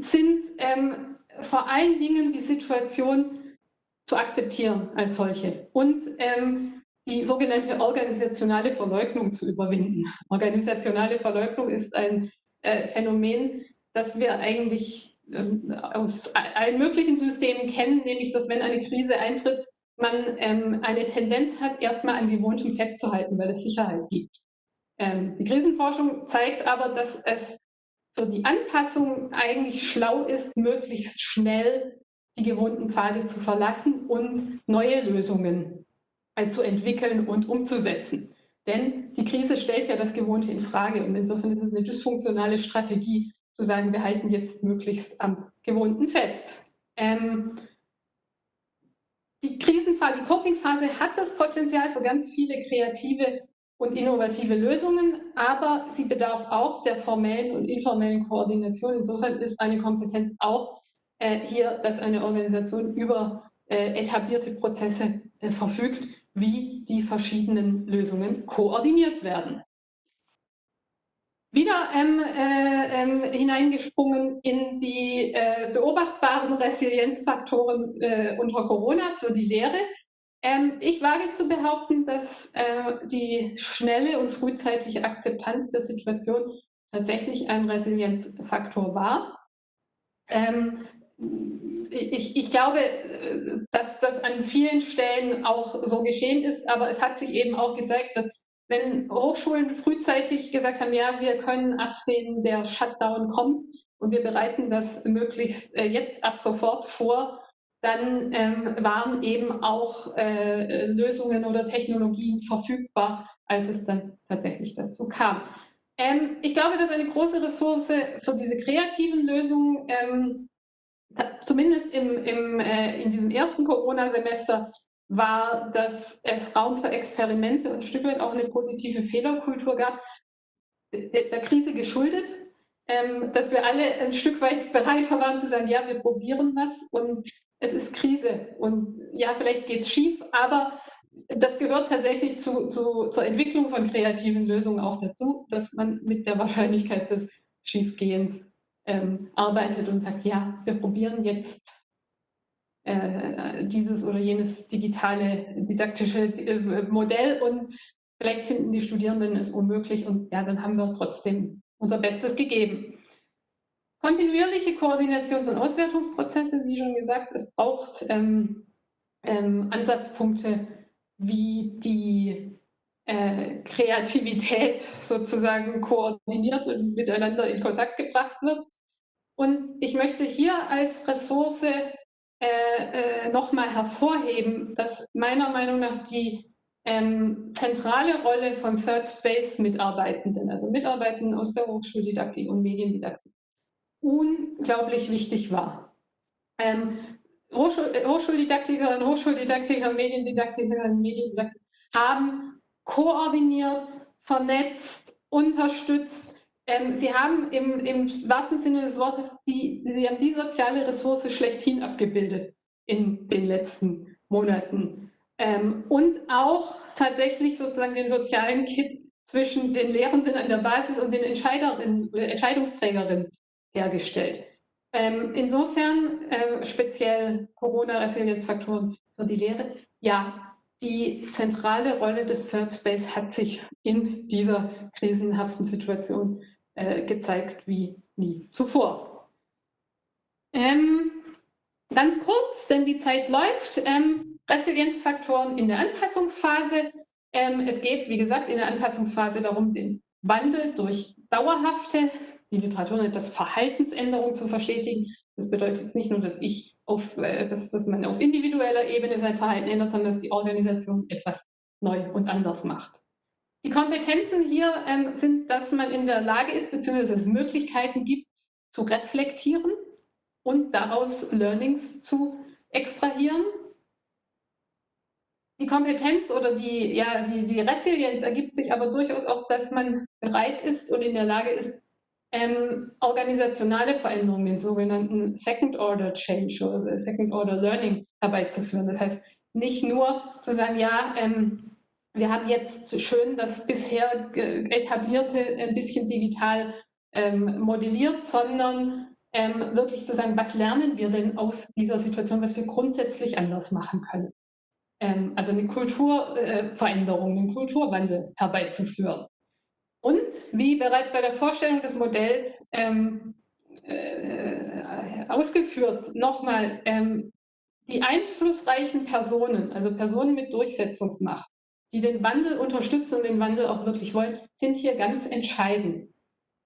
sind ähm, vor allen Dingen die Situation zu akzeptieren als solche und ähm, die sogenannte organisationale Verleugnung zu überwinden. Organisationale Verleugnung ist ein äh, Phänomen, dass wir eigentlich ähm, aus allen möglichen Systemen kennen, nämlich dass wenn eine Krise eintritt, man ähm, eine Tendenz hat, erstmal an Gewohntem festzuhalten, weil es Sicherheit gibt. Ähm, die Krisenforschung zeigt aber, dass es für die Anpassung eigentlich schlau ist, möglichst schnell die gewohnten Pfade zu verlassen und neue Lösungen zu entwickeln und umzusetzen. Denn die Krise stellt ja das Gewohnte in Frage und insofern ist es eine dysfunktionale Strategie, zu sagen, wir halten jetzt möglichst am Gewohnten fest. Ähm, die Krisenphase, die Coping-Phase hat das Potenzial für ganz viele kreative und innovative Lösungen, aber sie bedarf auch der formellen und informellen Koordination. Insofern ist eine Kompetenz auch äh, hier, dass eine Organisation über äh, etablierte Prozesse äh, verfügt, wie die verschiedenen Lösungen koordiniert werden wieder ähm, äh, ähm, hineingesprungen in die äh, beobachtbaren Resilienzfaktoren äh, unter Corona für die Lehre. Ähm, ich wage zu behaupten, dass äh, die schnelle und frühzeitige Akzeptanz der Situation tatsächlich ein Resilienzfaktor war. Ähm, ich, ich, glaube, äh, dass das an vielen Stellen auch so geschehen ist, aber es hat sich eben auch gezeigt, dass wenn Hochschulen frühzeitig gesagt haben, ja, wir können absehen, der Shutdown kommt und wir bereiten das möglichst äh, jetzt ab sofort vor, dann ähm, waren eben auch äh, Lösungen oder Technologien verfügbar, als es dann tatsächlich dazu kam. Ähm, ich glaube, dass eine große Ressource für diese kreativen Lösungen, ähm, zumindest im, im, äh, in diesem ersten Corona-Semester, war, dass es Raum für Experimente und ein Stück weit auch eine positive Fehlerkultur gab, der, der Krise geschuldet, ähm, dass wir alle ein Stück weit bereiter waren zu sagen, ja, wir probieren was und es ist Krise und ja, vielleicht geht es schief, aber das gehört tatsächlich zu, zu, zur Entwicklung von kreativen Lösungen auch dazu, dass man mit der Wahrscheinlichkeit des Schiefgehens ähm, arbeitet und sagt, ja, wir probieren jetzt äh, dieses oder jenes digitale didaktische äh, Modell und vielleicht finden die Studierenden es unmöglich und ja, dann haben wir trotzdem unser Bestes gegeben. Kontinuierliche Koordinations- und Auswertungsprozesse, wie schon gesagt, es braucht ähm, ähm, Ansatzpunkte, wie die äh, Kreativität sozusagen koordiniert und miteinander in Kontakt gebracht wird. Und ich möchte hier als Ressource äh, äh, nochmal hervorheben, dass meiner Meinung nach die ähm, zentrale Rolle von Third Space Mitarbeitenden, also Mitarbeitenden aus der Hochschuldidaktik und Mediendidaktik, unglaublich wichtig war. Ähm, Hochschul Hochschuldidaktiker und Hochschuldidaktiker, Mediendidaktiker und Mediendidaktiker haben koordiniert, vernetzt, unterstützt. Ähm, sie haben im, im wahrsten Sinne des Wortes die, sie haben die soziale Ressource schlechthin abgebildet in den letzten Monaten. Ähm, und auch tatsächlich sozusagen den sozialen Kit zwischen den Lehrenden an der Basis und den Entscheiderinnen, Entscheidungsträgerinnen hergestellt. Ähm, insofern äh, speziell Corona-Resilienzfaktoren für die Lehre. Ja, die zentrale Rolle des Third Space hat sich in dieser krisenhaften Situation äh, gezeigt wie nie zuvor. Ähm, ganz kurz, denn die Zeit läuft. Ähm, Resilienzfaktoren in der Anpassungsphase. Ähm, es geht, wie gesagt, in der Anpassungsphase darum, den Wandel durch dauerhafte die Literatur nennt das Verhaltensänderung zu verstetigen. Das bedeutet jetzt nicht nur, dass ich auf, äh, dass, dass man auf individueller Ebene sein Verhalten ändert, sondern dass die Organisation etwas neu und anders macht. Die Kompetenzen hier ähm, sind, dass man in der Lage ist, beziehungsweise es Möglichkeiten gibt, zu reflektieren und daraus Learnings zu extrahieren. Die Kompetenz oder die, ja, die, die Resilienz ergibt sich aber durchaus auch, dass man bereit ist und in der Lage ist, ähm, organisationale Veränderungen, den sogenannten Second Order Change oder Second Order Learning herbeizuführen. Das heißt, nicht nur zu sagen, ja, ähm, wir haben jetzt schön das bisher etablierte ein bisschen digital ähm, modelliert, sondern ähm, wirklich zu sagen, was lernen wir denn aus dieser Situation, was wir grundsätzlich anders machen können. Ähm, also eine Kulturveränderung, äh, einen Kulturwandel herbeizuführen. Und wie bereits bei der Vorstellung des Modells ähm, äh, ausgeführt, nochmal, ähm, die einflussreichen Personen, also Personen mit Durchsetzungsmacht, die den Wandel unterstützen und den Wandel auch wirklich wollen, sind hier ganz entscheidend.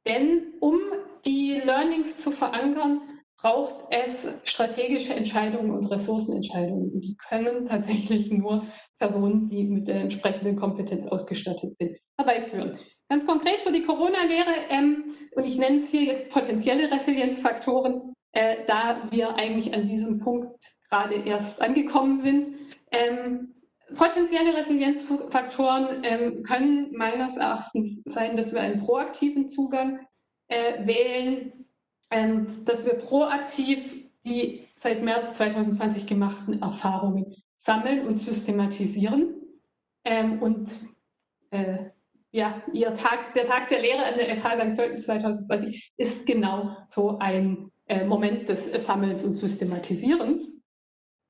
Denn um die Learnings zu verankern, braucht es strategische Entscheidungen und Ressourcenentscheidungen. Und die können tatsächlich nur Personen, die mit der entsprechenden Kompetenz ausgestattet sind, herbeiführen. Ganz konkret für die Corona-Lehre, ähm, und ich nenne es hier jetzt potenzielle Resilienzfaktoren, äh, da wir eigentlich an diesem Punkt gerade erst angekommen sind. Ähm, potenzielle Resilienzfaktoren ähm, können meines Erachtens sein, dass wir einen proaktiven Zugang äh, wählen, ähm, dass wir proaktiv die seit März 2020 gemachten Erfahrungen sammeln und systematisieren ähm, und äh, ja, ihr Tag, der Tag der Lehre an der FH St. Pölten 2020 ist genau so ein äh, Moment des äh, Sammelns und Systematisierens.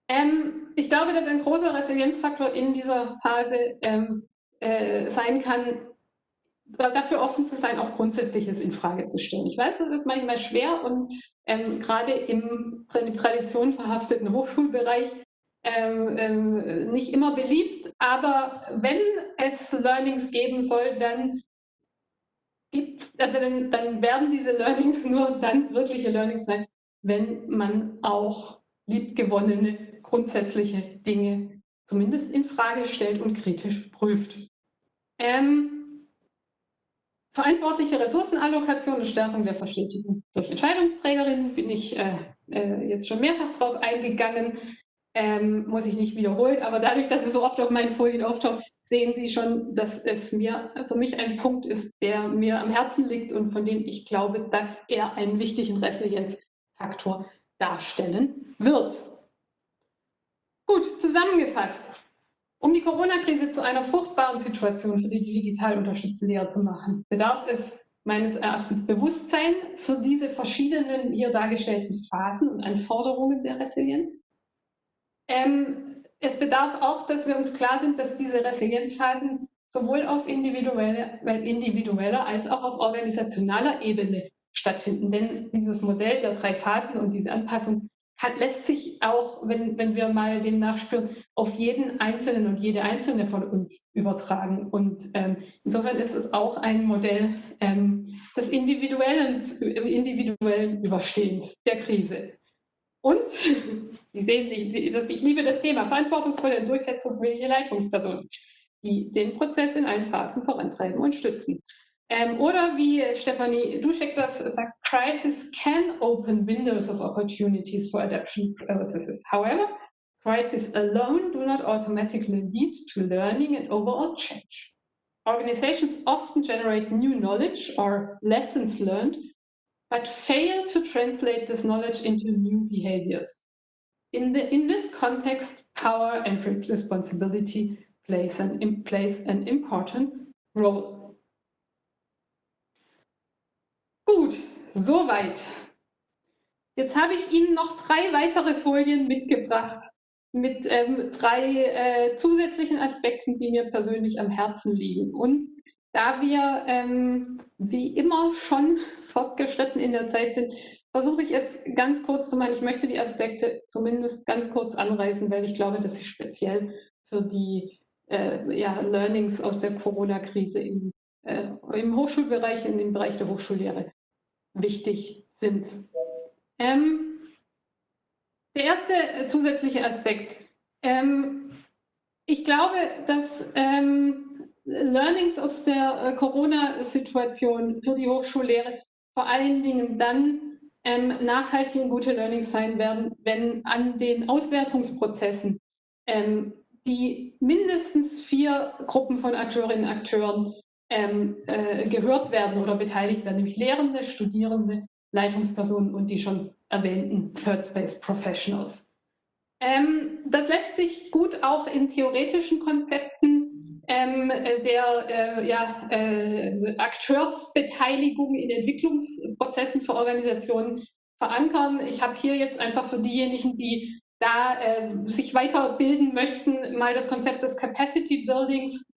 Ähm, ich glaube, dass ein großer Resilienzfaktor in dieser Phase ähm, äh, sein kann, dafür offen zu sein, auch Grundsätzliches in Frage zu stellen. Ich weiß, das ist manchmal schwer und ähm, gerade im, Tradition verhafteten Hochschulbereich ähm, ähm, nicht immer beliebt, aber wenn es Learnings geben soll, dann gibt, also dann, dann werden diese Learnings nur dann wirkliche Learnings sein, wenn man auch liebgewonnene grundsätzliche Dinge zumindest in Frage stellt und kritisch prüft. Ähm, verantwortliche Ressourcenallokation und Stärkung der Verstetigung durch Entscheidungsträgerinnen bin ich äh, äh, jetzt schon mehrfach drauf eingegangen ähm, muss ich nicht wiederholen, aber dadurch, dass es so oft auf meinen Folien auftaucht, sehen Sie schon, dass es mir für mich ein Punkt ist, der mir am Herzen liegt und von dem ich glaube, dass er einen wichtigen Resilienzfaktor darstellen wird. Gut, zusammengefasst. Um die Corona-Krise zu einer fruchtbaren Situation für die digital unterstützte Lehre zu machen, bedarf es meines Erachtens Bewusstsein für diese verschiedenen hier dargestellten Phasen und Anforderungen der Resilienz, ähm, es bedarf auch, dass wir uns klar sind, dass diese Resilienzphasen sowohl auf individueller, individueller als auch auf organisationaler Ebene stattfinden. Denn dieses Modell der drei Phasen und diese Anpassung kann, lässt sich auch, wenn, wenn wir mal dem nachspüren, auf jeden Einzelnen und jede Einzelne von uns übertragen. Und ähm, insofern ist es auch ein Modell ähm, des individuellen, individuellen Überstehens der Krise. Und Sie sehen, ich, liebe das Thema, verantwortungsvolle und durchsetzungswillige Leitungspersonen, die den Prozess in allen Phasen vorantreiben und stützen. Ähm, oder wie Stefanie Duschek das sagt, crisis can open windows of opportunities for adaptation processes. However, crises alone do not automatically lead to learning and overall change. Organizations often generate new knowledge or lessons learned, but fail to translate this knowledge into new behaviors. In, the, in this context, power and responsibility plays an, plays an important role. Gut, soweit. Jetzt habe ich Ihnen noch drei weitere Folien mitgebracht mit ähm, drei äh, zusätzlichen Aspekten, die mir persönlich am Herzen liegen. Und da wir ähm, wie immer schon fortgeschritten in der Zeit sind, versuche ich es ganz kurz zu machen. Ich möchte die Aspekte zumindest ganz kurz anreißen, weil ich glaube, dass sie speziell für die äh, ja, Learnings aus der Corona-Krise im, äh, im Hochschulbereich, in dem Bereich der Hochschullehre wichtig sind. Ähm, der erste äh, zusätzliche Aspekt. Ähm, ich glaube, dass ähm, Learnings aus der äh, Corona-Situation für die Hochschullehre vor allen Dingen dann ähm, nachhaltig und gute Learnings sein werden, wenn an den Auswertungsprozessen ähm, die mindestens vier Gruppen von Akteurinnen und Akteuren ähm, äh, gehört werden oder beteiligt werden, nämlich Lehrende, Studierende, Leitungspersonen und die schon erwähnten Third Space Professionals. Ähm, das lässt sich gut auch in theoretischen Konzepten ähm, der äh, ja, äh, Akteursbeteiligung in Entwicklungsprozessen für Organisationen verankern. Ich habe hier jetzt einfach für diejenigen, die da äh, sich weiterbilden möchten, mal das Konzept des Capacity Buildings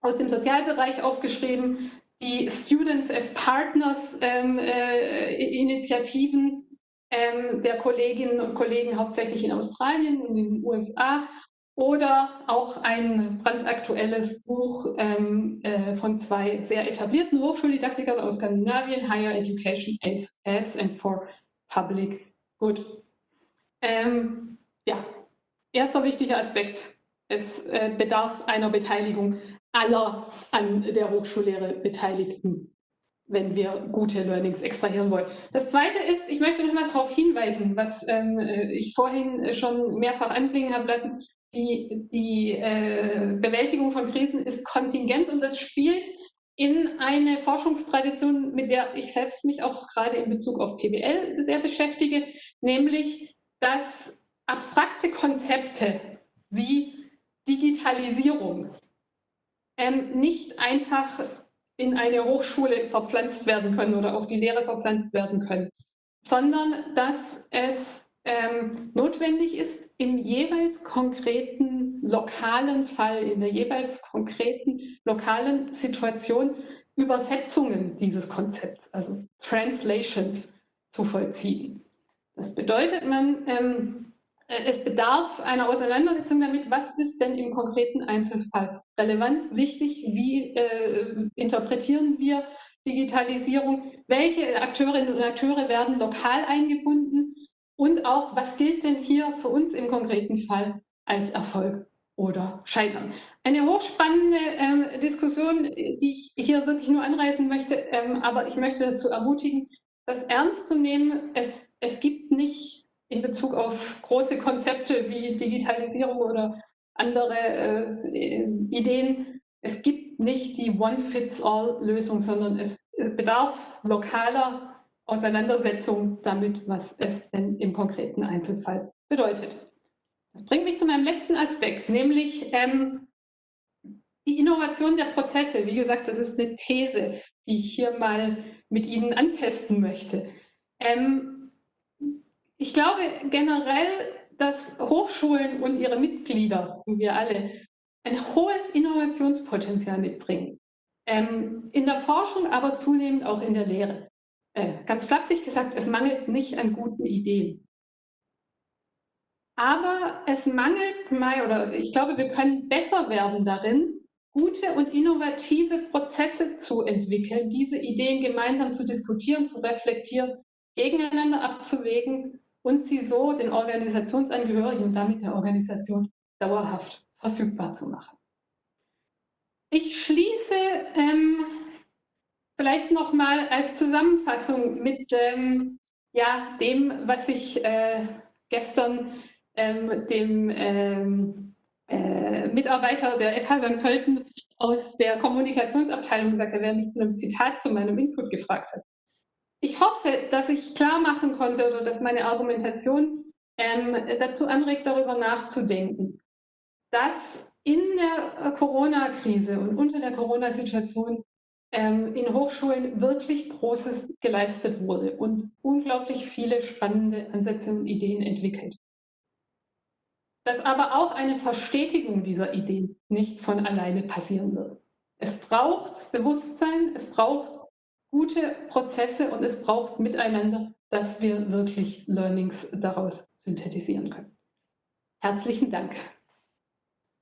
aus dem Sozialbereich aufgeschrieben, die Students as Partners ähm, äh, Initiativen ähm, der Kolleginnen und Kollegen hauptsächlich in Australien und in den USA oder auch ein brandaktuelles Buch ähm, äh, von zwei sehr etablierten Hochschuldidaktikern aus Skandinavien, Higher Education as, as and for Public Good. Ähm, ja, erster wichtiger Aspekt. Es äh, bedarf einer Beteiligung aller an der Hochschullehre Beteiligten, wenn wir gute Learnings extrahieren wollen. Das Zweite ist, ich möchte noch mal darauf hinweisen, was ähm, ich vorhin schon mehrfach anklingen habe lassen, die, die äh, Bewältigung von Krisen ist kontingent und das spielt in eine Forschungstradition, mit der ich selbst mich auch gerade in Bezug auf PBL sehr beschäftige, nämlich dass abstrakte Konzepte wie Digitalisierung ähm, nicht einfach in eine Hochschule verpflanzt werden können oder auf die Lehre verpflanzt werden können, sondern dass es ähm, notwendig ist, im jeweils konkreten lokalen Fall, in der jeweils konkreten lokalen Situation Übersetzungen dieses Konzepts, also Translations, zu vollziehen. Das bedeutet, man ähm, äh, es bedarf einer Auseinandersetzung damit, was ist denn im konkreten Einzelfall relevant, wichtig, wie äh, interpretieren wir Digitalisierung, welche Akteurinnen und Akteure werden lokal eingebunden und auch, was gilt denn hier für uns im konkreten Fall als Erfolg oder Scheitern. Eine hochspannende ähm, Diskussion, die ich hier wirklich nur anreißen möchte, ähm, aber ich möchte dazu ermutigen, das ernst zu nehmen. Es, es gibt nicht in Bezug auf große Konzepte wie Digitalisierung oder andere äh, Ideen. Es gibt nicht die One-Fits-All-Lösung, sondern es bedarf lokaler Auseinandersetzung damit, was es denn im konkreten Einzelfall bedeutet. Das bringt mich zu meinem letzten Aspekt, nämlich ähm, die Innovation der Prozesse. Wie gesagt, das ist eine These, die ich hier mal mit Ihnen antesten möchte. Ähm, ich glaube generell, dass Hochschulen und ihre Mitglieder, wir alle, ein hohes Innovationspotenzial mitbringen. Ähm, in der Forschung, aber zunehmend auch in der Lehre. Äh, ganz flapsig gesagt, es mangelt nicht an guten Ideen. Aber es mangelt mal, oder ich glaube, wir können besser werden darin, gute und innovative Prozesse zu entwickeln, diese Ideen gemeinsam zu diskutieren, zu reflektieren, gegeneinander abzuwägen und sie so den Organisationsangehörigen und damit der Organisation dauerhaft verfügbar zu machen. Ich schließe ähm, vielleicht noch mal als Zusammenfassung mit ähm, ja, dem, was ich äh, gestern ähm, dem ähm, äh, Mitarbeiter der FH St. Pölten aus der Kommunikationsabteilung gesagt hat, der mich zu einem Zitat zu meinem Input gefragt hat. Ich hoffe, dass ich klar machen konnte oder dass meine Argumentation ähm, dazu anregt, darüber nachzudenken, dass in der Corona-Krise und unter der Corona-Situation in Hochschulen wirklich Großes geleistet wurde und unglaublich viele spannende Ansätze und Ideen entwickelt. Dass aber auch eine Verstetigung dieser Ideen nicht von alleine passieren wird. Es braucht Bewusstsein, es braucht gute Prozesse und es braucht Miteinander, dass wir wirklich Learnings daraus synthetisieren können. Herzlichen Dank.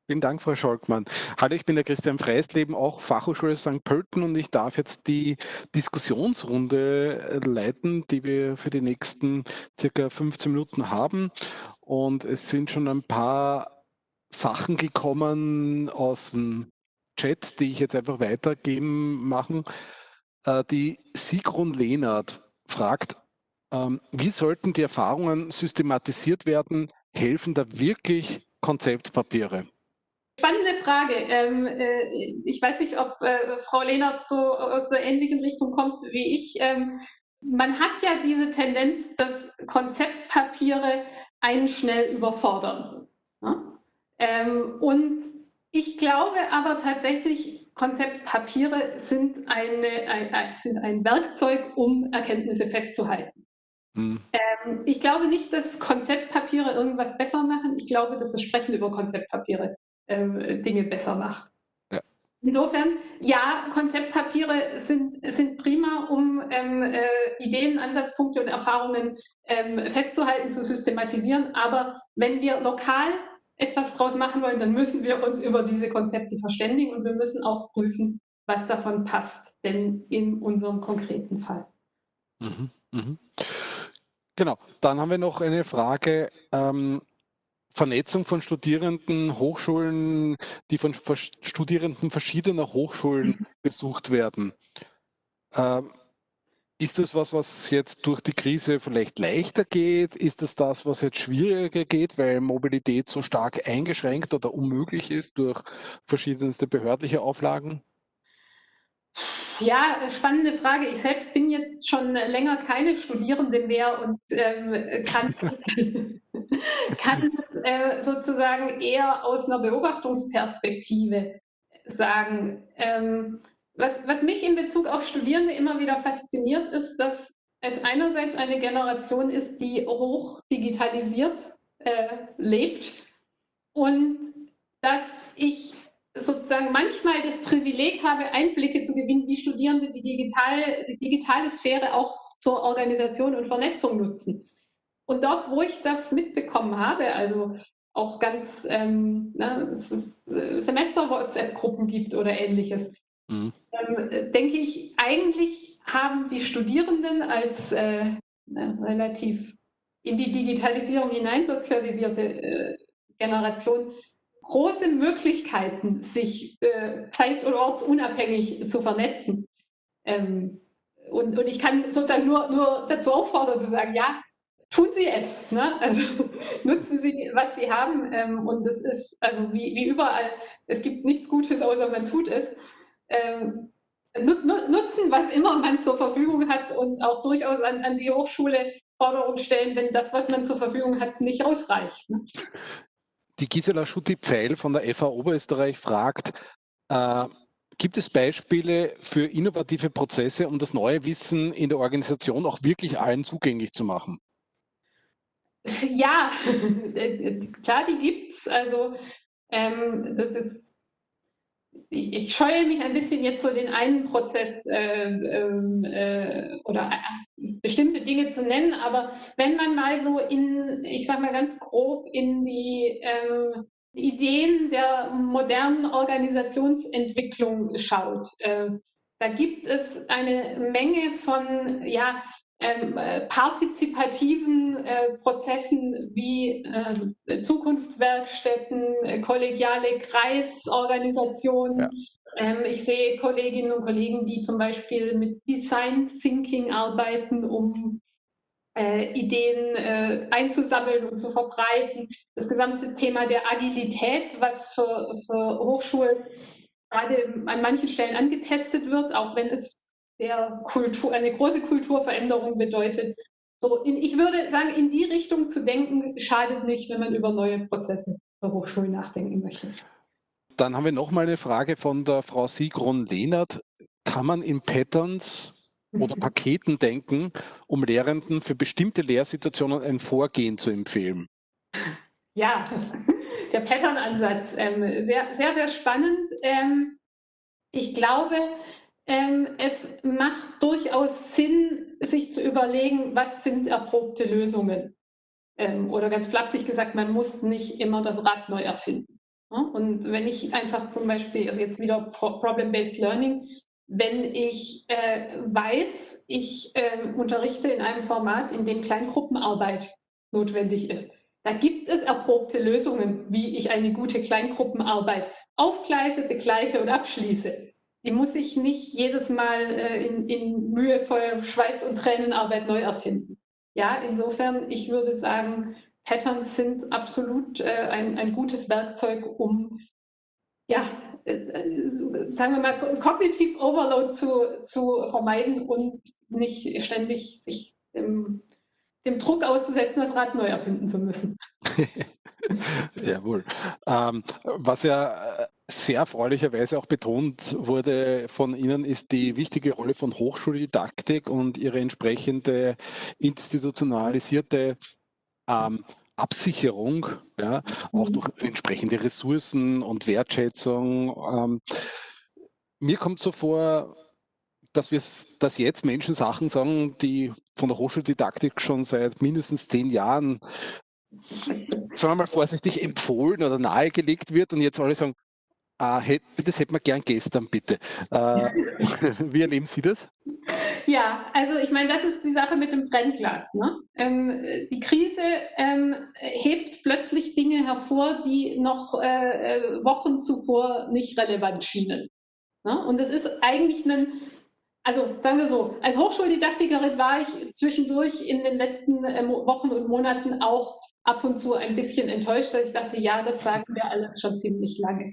Vielen Dank, Frau Scholkmann. Hallo, ich bin der Christian Freisleben, auch Fachhochschule St. Pölten und ich darf jetzt die Diskussionsrunde leiten, die wir für die nächsten circa 15 Minuten haben. Und es sind schon ein paar Sachen gekommen aus dem Chat, die ich jetzt einfach weitergeben machen. Äh, die Sigrun Lehnert fragt, ähm, wie sollten die Erfahrungen systematisiert werden? Helfen da wirklich Konzeptpapiere? Spannende Frage. Ähm, äh, ich weiß nicht, ob äh, Frau Lehnert so aus der ähnlichen Richtung kommt wie ich. Ähm, man hat ja diese Tendenz, dass Konzeptpapiere einen schnell überfordern. Ja? Ähm, und ich glaube aber tatsächlich, Konzeptpapiere sind, eine, ein, sind ein Werkzeug, um Erkenntnisse festzuhalten. Hm. Ähm, ich glaube nicht, dass Konzeptpapiere irgendwas besser machen. Ich glaube, dass das Sprechen über Konzeptpapiere ähm, Dinge besser macht. Ja. Insofern, ja, Konzeptpapiere sind, sind prima, um ähm, äh, Ideen, Ansatzpunkte und Erfahrungen ähm, festzuhalten, zu systematisieren. Aber wenn wir lokal etwas draus machen wollen, dann müssen wir uns über diese Konzepte verständigen und wir müssen auch prüfen, was davon passt, denn in unserem konkreten Fall. Mhm, mh. Genau, dann haben wir noch eine Frage. Ähm, Vernetzung von Studierenden, Hochschulen, die von Studierenden verschiedener Hochschulen mhm. besucht werden. Ähm, ist das was, was jetzt durch die Krise vielleicht leichter geht? Ist das das, was jetzt schwieriger geht, weil Mobilität so stark eingeschränkt oder unmöglich ist durch verschiedenste behördliche Auflagen? Ja, spannende Frage. Ich selbst bin jetzt schon länger keine Studierende mehr und ähm, kann, kann äh, sozusagen eher aus einer Beobachtungsperspektive sagen. Ähm, was, was mich in Bezug auf Studierende immer wieder fasziniert, ist, dass es einerseits eine Generation ist, die hoch digitalisiert äh, lebt und dass ich sozusagen manchmal das Privileg habe, Einblicke zu gewinnen, wie Studierende die, digital, die digitale Sphäre auch zur Organisation und Vernetzung nutzen. Und dort, wo ich das mitbekommen habe, also auch ganz ähm, ne, äh, Semester-WhatsApp-Gruppen gibt oder ähnliches, mhm. ähm, denke ich, eigentlich haben die Studierenden als äh, relativ in die Digitalisierung hineinsozialisierte äh, Generation große Möglichkeiten, sich äh, zeit- und ortsunabhängig zu vernetzen. Ähm, und, und ich kann sozusagen nur, nur dazu auffordern zu sagen, ja, tun Sie es. Ne? Also nutzen Sie, was Sie haben. Ähm, und es ist, also wie, wie überall, es gibt nichts Gutes, außer man tut es. Ähm, nutzen, was immer man zur Verfügung hat und auch durchaus an, an die Hochschule Forderungen stellen, wenn das, was man zur Verfügung hat, nicht ausreicht. Ne? Die Gisela Schutti-Pfeil von der FA Oberösterreich fragt, äh, gibt es Beispiele für innovative Prozesse, um das neue Wissen in der Organisation auch wirklich allen zugänglich zu machen? Ja, klar, die gibt es. Also ähm, das ist ich, ich, scheue mich ein bisschen jetzt so den einen Prozess äh, ähm, äh, oder äh, bestimmte Dinge zu nennen, aber wenn man mal so in, ich sage mal ganz grob, in die ähm, Ideen der modernen Organisationsentwicklung schaut, äh, da gibt es eine Menge von ja, ähm, äh, partizipativen äh, Prozessen wie äh, Zukunftswerkstätten, äh, kollegiale Kreisorganisationen. Ja. Ähm, ich sehe Kolleginnen und Kollegen, die zum Beispiel mit Design Thinking arbeiten, um äh, Ideen äh, einzusammeln und zu verbreiten. Das gesamte Thema der Agilität, was für, für Hochschulen gerade an manchen Stellen angetestet wird, auch wenn es sehr Kultur, eine große Kulturveränderung bedeutet. So, in, ich würde sagen, in die Richtung zu denken, schadet nicht, wenn man über neue Prozesse der Hochschulen nachdenken möchte. Dann haben wir noch mal eine Frage von der Frau Sigrun-Lehnert. Kann man in Patterns oder Paketen denken, um Lehrenden für bestimmte Lehrsituationen ein Vorgehen zu empfehlen? Ja, der Pattern-Ansatz, ähm, sehr, sehr, sehr spannend. Ähm, ich glaube, ähm, es macht durchaus Sinn, sich zu überlegen, was sind erprobte Lösungen. Ähm, oder ganz flapsig gesagt, man muss nicht immer das Rad neu erfinden. Und wenn ich einfach zum Beispiel, also jetzt wieder Problem-Based Learning, wenn ich äh, weiß, ich äh, unterrichte in einem Format, in dem Kleingruppenarbeit notwendig ist, da gibt es erprobte Lösungen, wie ich eine gute Kleingruppenarbeit aufgleise, begleite und abschließe die muss ich nicht jedes Mal äh, in, in mühevoller Schweiß- und Tränenarbeit neu erfinden. Ja, insofern, ich würde sagen, Patterns sind absolut äh, ein, ein gutes Werkzeug, um ja, äh, äh sagen wir mal, Cognitive Overload zu, zu vermeiden und nicht ständig sich dem, dem Druck auszusetzen, das Rad neu erfinden zu müssen. Jawohl. Ähm, was ja äh, sehr erfreulicherweise auch betont wurde von Ihnen, ist die wichtige Rolle von Hochschuldidaktik und ihre entsprechende institutionalisierte ähm, Absicherung, ja, auch mhm. durch entsprechende Ressourcen und Wertschätzung. Ähm, mir kommt so vor, dass wir dass jetzt Menschen Sachen sagen, die von der Hochschuldidaktik schon seit mindestens zehn Jahren sagen wir mal vorsichtig, empfohlen oder nahegelegt wird und jetzt alle sagen, ah, das hätten wir gern gestern, bitte. Äh, wie erleben Sie das? Ja, also ich meine, das ist die Sache mit dem Brennglas. Ne? Ähm, die Krise ähm, hebt plötzlich Dinge hervor, die noch äh, äh Wochen zuvor nicht relevant schienen. Ne? Und es ist eigentlich ein, also sagen wir so, als Hochschuldidaktikerin war ich zwischendurch in den letzten äh, Wochen und Monaten auch ab und zu ein bisschen enttäuscht, weil ich dachte, ja, das sagen wir alles schon ziemlich lange.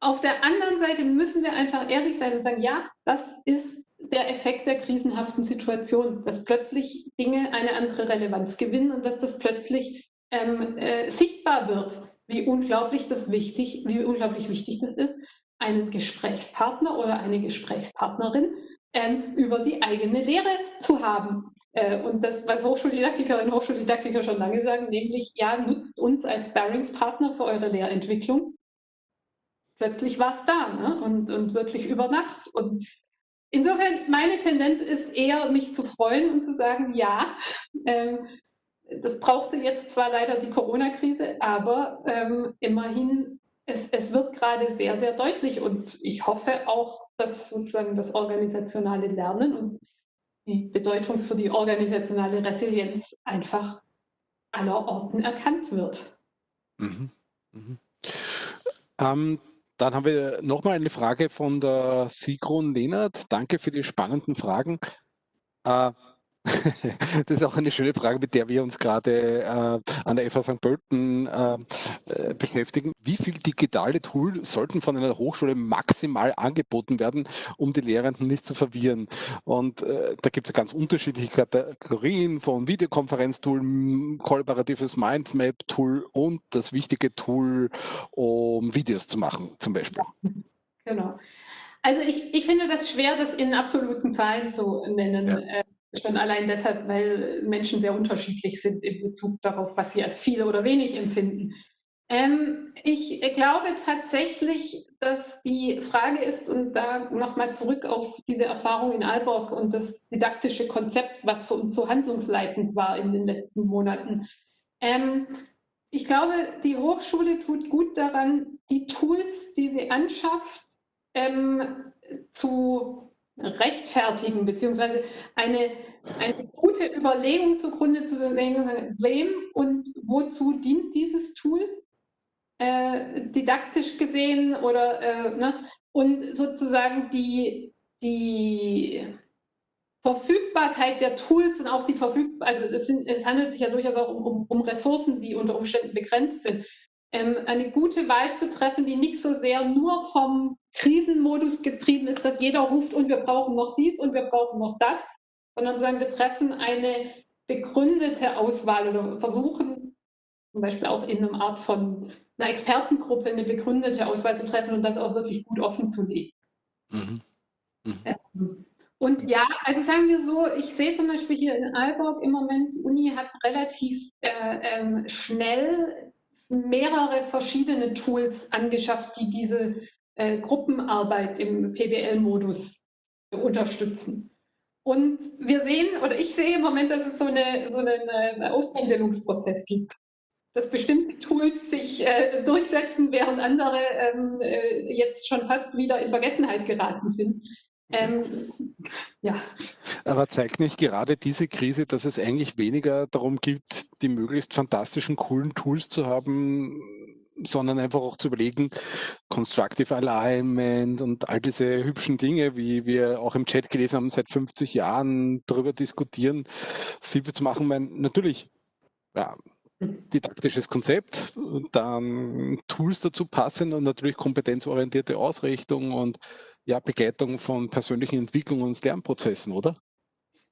Auf der anderen Seite müssen wir einfach ehrlich sein und sagen, ja, das ist der Effekt der krisenhaften Situation, dass plötzlich Dinge eine andere Relevanz gewinnen und dass das plötzlich ähm, äh, sichtbar wird, wie unglaublich das wichtig, wie unglaublich wichtig das ist, einen Gesprächspartner oder eine Gesprächspartnerin ähm, über die eigene Lehre zu haben. Äh, und das, was Hochschuldidaktikerinnen und Hochschuldidaktiker schon lange sagen, nämlich, ja, nutzt uns als Bearingspartner für eure Lehrentwicklung. Plötzlich war es da ne? und, und wirklich über Nacht. Und insofern, meine Tendenz ist eher, mich zu freuen und zu sagen, ja, ähm, das brauchte jetzt zwar leider die Corona-Krise, aber ähm, immerhin, es, es wird gerade sehr, sehr deutlich und ich hoffe auch, dass sozusagen das organisationale Lernen und die Bedeutung für die organisationale Resilienz einfach aller Orten erkannt wird. Mhm. Mhm. Ähm, dann haben wir nochmal eine Frage von der Sigrun Lehnert. Danke für die spannenden Fragen. Äh, das ist auch eine schöne Frage, mit der wir uns gerade äh, an der FH St. Pölten äh, äh, beschäftigen. Wie viel digitale Tools sollten von einer Hochschule maximal angeboten werden, um die Lehrenden nicht zu verwirren? Und äh, da gibt es ja ganz unterschiedliche Kategorien von Videokonferenztool, kollaboratives Mindmap-Tool und das wichtige Tool, um Videos zu machen, zum Beispiel. Genau. Also ich, ich finde das schwer, das in absoluten Zahlen zu nennen. Ja. Schon allein deshalb, weil Menschen sehr unterschiedlich sind in Bezug darauf, was sie als viel oder wenig empfinden. Ähm, ich glaube tatsächlich, dass die Frage ist, und da nochmal zurück auf diese Erfahrung in Aalborg und das didaktische Konzept, was für uns so handlungsleitend war in den letzten Monaten. Ähm, ich glaube, die Hochschule tut gut daran, die Tools, die sie anschafft, ähm, zu rechtfertigen, beziehungsweise eine, eine gute Überlegung zugrunde zu legen, wem und wozu dient dieses Tool? Äh, didaktisch gesehen oder äh, ne? und sozusagen die, die Verfügbarkeit der Tools und auch die Verfügbarkeit, also es, sind, es, handelt sich ja durchaus auch um, um, um Ressourcen, die unter Umständen begrenzt sind, ähm, eine gute Wahl zu treffen, die nicht so sehr nur vom Krisenmodus getrieben ist, dass jeder ruft und wir brauchen noch dies und wir brauchen noch das, sondern sagen, wir treffen eine begründete Auswahl oder versuchen zum Beispiel auch in einer Art von einer Expertengruppe eine begründete Auswahl zu treffen und das auch wirklich gut offen zu legen. Mhm. Mhm. Ähm, und ja, also sagen wir so, ich sehe zum Beispiel hier in Aalborg im Moment, die Uni hat relativ äh, ähm, schnell mehrere verschiedene Tools angeschafft, die diese äh, Gruppenarbeit im PBL-Modus unterstützen. Und wir sehen, oder ich sehe im Moment, dass es so, eine, so einen äh, Ausbildungsprozess gibt dass bestimmte Tools sich äh, durchsetzen, während andere ähm, äh, jetzt schon fast wieder in Vergessenheit geraten sind. Ähm, ja. Aber zeigt nicht gerade diese Krise, dass es eigentlich weniger darum geht, die möglichst fantastischen, coolen Tools zu haben, sondern einfach auch zu überlegen, Constructive Alignment und all diese hübschen Dinge, wie wir auch im Chat gelesen haben, seit 50 Jahren darüber diskutieren, sie zu machen. Mein, natürlich, ja, didaktisches Konzept, dann Tools dazu passen und natürlich kompetenzorientierte Ausrichtung und ja, Begleitung von persönlichen Entwicklungen und Lernprozessen, oder?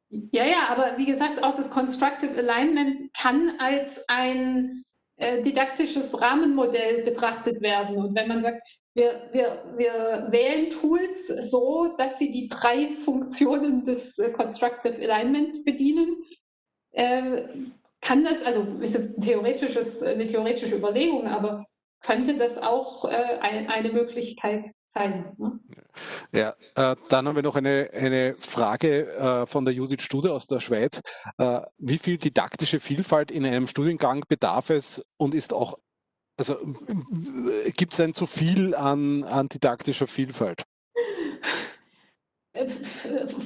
Ja, ja, aber wie gesagt, auch das Constructive Alignment kann als ein äh, didaktisches Rahmenmodell betrachtet werden. Und wenn man sagt, wir, wir, wir wählen Tools so, dass sie die drei Funktionen des äh, Constructive Alignments bedienen, äh, kann das, also ist ein theoretisches, eine theoretische Überlegung, aber könnte das auch äh, ein, eine Möglichkeit sein. Ne? Ja, äh, dann haben wir noch eine, eine Frage äh, von der Judith Stude aus der Schweiz. Äh, wie viel didaktische Vielfalt in einem Studiengang bedarf es und ist auch, also gibt es ein zu viel an, an didaktischer Vielfalt? Äh,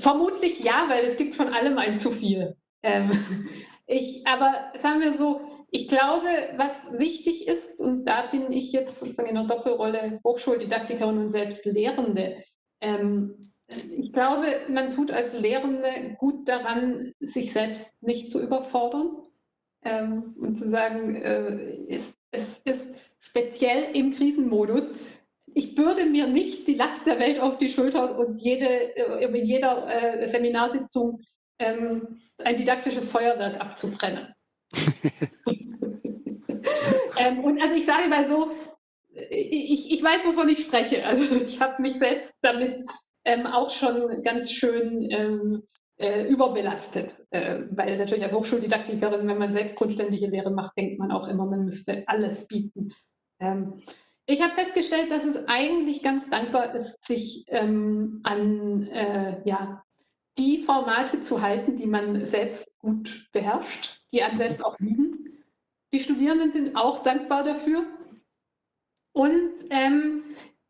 vermutlich ja, weil es gibt von allem ein zu viel. Ähm, ich, aber sagen wir so, ich glaube, was wichtig ist, und da bin ich jetzt sozusagen in der Doppelrolle Hochschuldidaktikerin und selbst Lehrende, ähm, ich glaube, man tut als Lehrende gut daran, sich selbst nicht zu überfordern ähm, und zu sagen, äh, es, es ist speziell im Krisenmodus. Ich bürde mir nicht die Last der Welt auf die Schultern und jede, äh, in jeder äh, Seminarsitzung ähm, ein didaktisches Feuerwerk abzubrennen. ähm, und also ich sage mal so, ich, ich weiß, wovon ich spreche. Also ich habe mich selbst damit ähm, auch schon ganz schön ähm, äh, überbelastet, äh, weil natürlich als Hochschuldidaktikerin, wenn man selbst grundständige Lehre macht, denkt man auch immer, man müsste alles bieten. Ähm, ich habe festgestellt, dass es eigentlich ganz dankbar ist, sich ähm, an äh, ja, die Formate zu halten, die man selbst gut beherrscht, die einem selbst auch liegen. Die Studierenden sind auch dankbar dafür. Und ähm,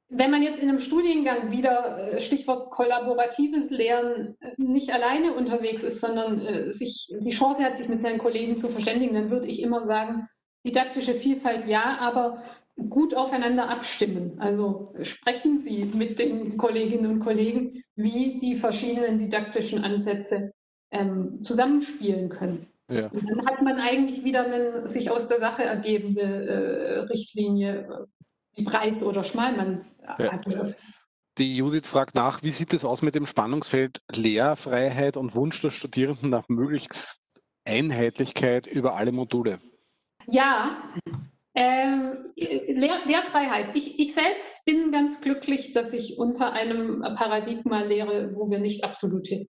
wenn man jetzt in einem Studiengang wieder, äh, Stichwort kollaboratives Lernen, äh, nicht alleine unterwegs ist, sondern äh, sich die Chance hat, sich mit seinen Kollegen zu verständigen, dann würde ich immer sagen, didaktische Vielfalt ja, aber gut aufeinander abstimmen. Also sprechen Sie mit den Kolleginnen und Kollegen, wie die verschiedenen didaktischen Ansätze ähm, zusammenspielen können. Ja. Und dann hat man eigentlich wieder eine sich aus der Sache ergebende äh, Richtlinie, wie breit oder schmal man ja. agiert. Die Judith fragt nach, wie sieht es aus mit dem Spannungsfeld Lehrfreiheit und Wunsch der Studierenden nach möglichst Einheitlichkeit über alle Module? Ja, ähm, Lehr Lehrfreiheit. Ich, ich, selbst bin ganz glücklich, dass ich unter einem Paradigma lehre, wo wir nicht absolute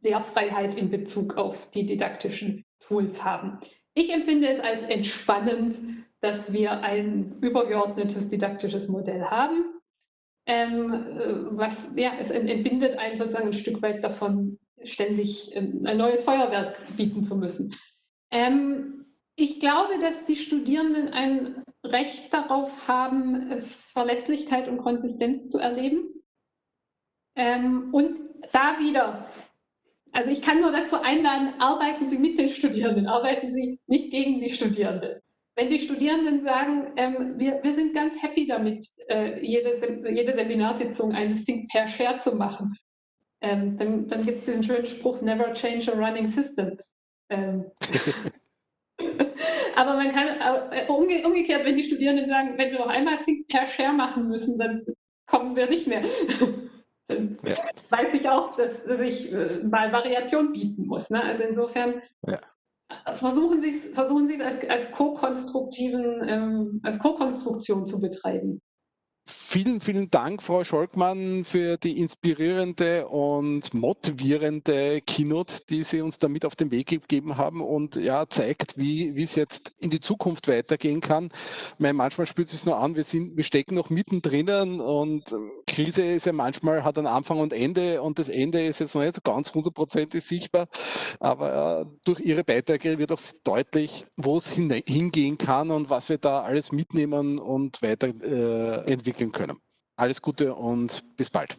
Lehrfreiheit in Bezug auf die didaktischen Tools haben. Ich empfinde es als entspannend, dass wir ein übergeordnetes didaktisches Modell haben, ähm, äh, was ja, es entbindet einen sozusagen ein Stück weit davon, ständig ähm, ein neues Feuerwerk bieten zu müssen. Ähm, ich glaube, dass die Studierenden ein Recht darauf haben, äh, Verlässlichkeit und Konsistenz zu erleben. Ähm, und da wieder, also ich kann nur dazu einladen, arbeiten Sie mit den Studierenden, arbeiten Sie nicht gegen die Studierenden. Wenn die Studierenden sagen, ähm, wir, wir sind ganz happy damit, äh, jede, jede Seminarsitzung eine Think Pair Share zu machen, ähm, dann, dann gibt es diesen schönen Spruch, never change a running system. Ähm, aber man kann äh, umge umgekehrt, wenn die Studierenden sagen, wenn wir noch einmal Think per Share machen müssen, dann kommen wir nicht mehr. dann ja. weiß ich auch, dass ich äh, mal Variation bieten muss. Ne? Also insofern ja. versuchen Sie es versuchen als, als co-konstruktiven, ähm, als Co-Konstruktion zu betreiben. Vielen, vielen Dank, Frau Scholkmann, für die inspirierende und motivierende Keynote, die Sie uns damit auf den Weg gegeben haben und ja, zeigt, wie, wie es jetzt in die Zukunft weitergehen kann. Meine, manchmal spürt es sich nur an, wir sind, wir stecken noch mittendrin und Krise ist ja manchmal, hat einen Anfang und Ende und das Ende ist jetzt noch nicht so ganz hundertprozentig sichtbar, aber ja, durch Ihre Beiträge wird auch deutlich, wo es hingehen kann und was wir da alles mitnehmen und weiterentwickeln äh, entwickeln können. Alles Gute und bis bald.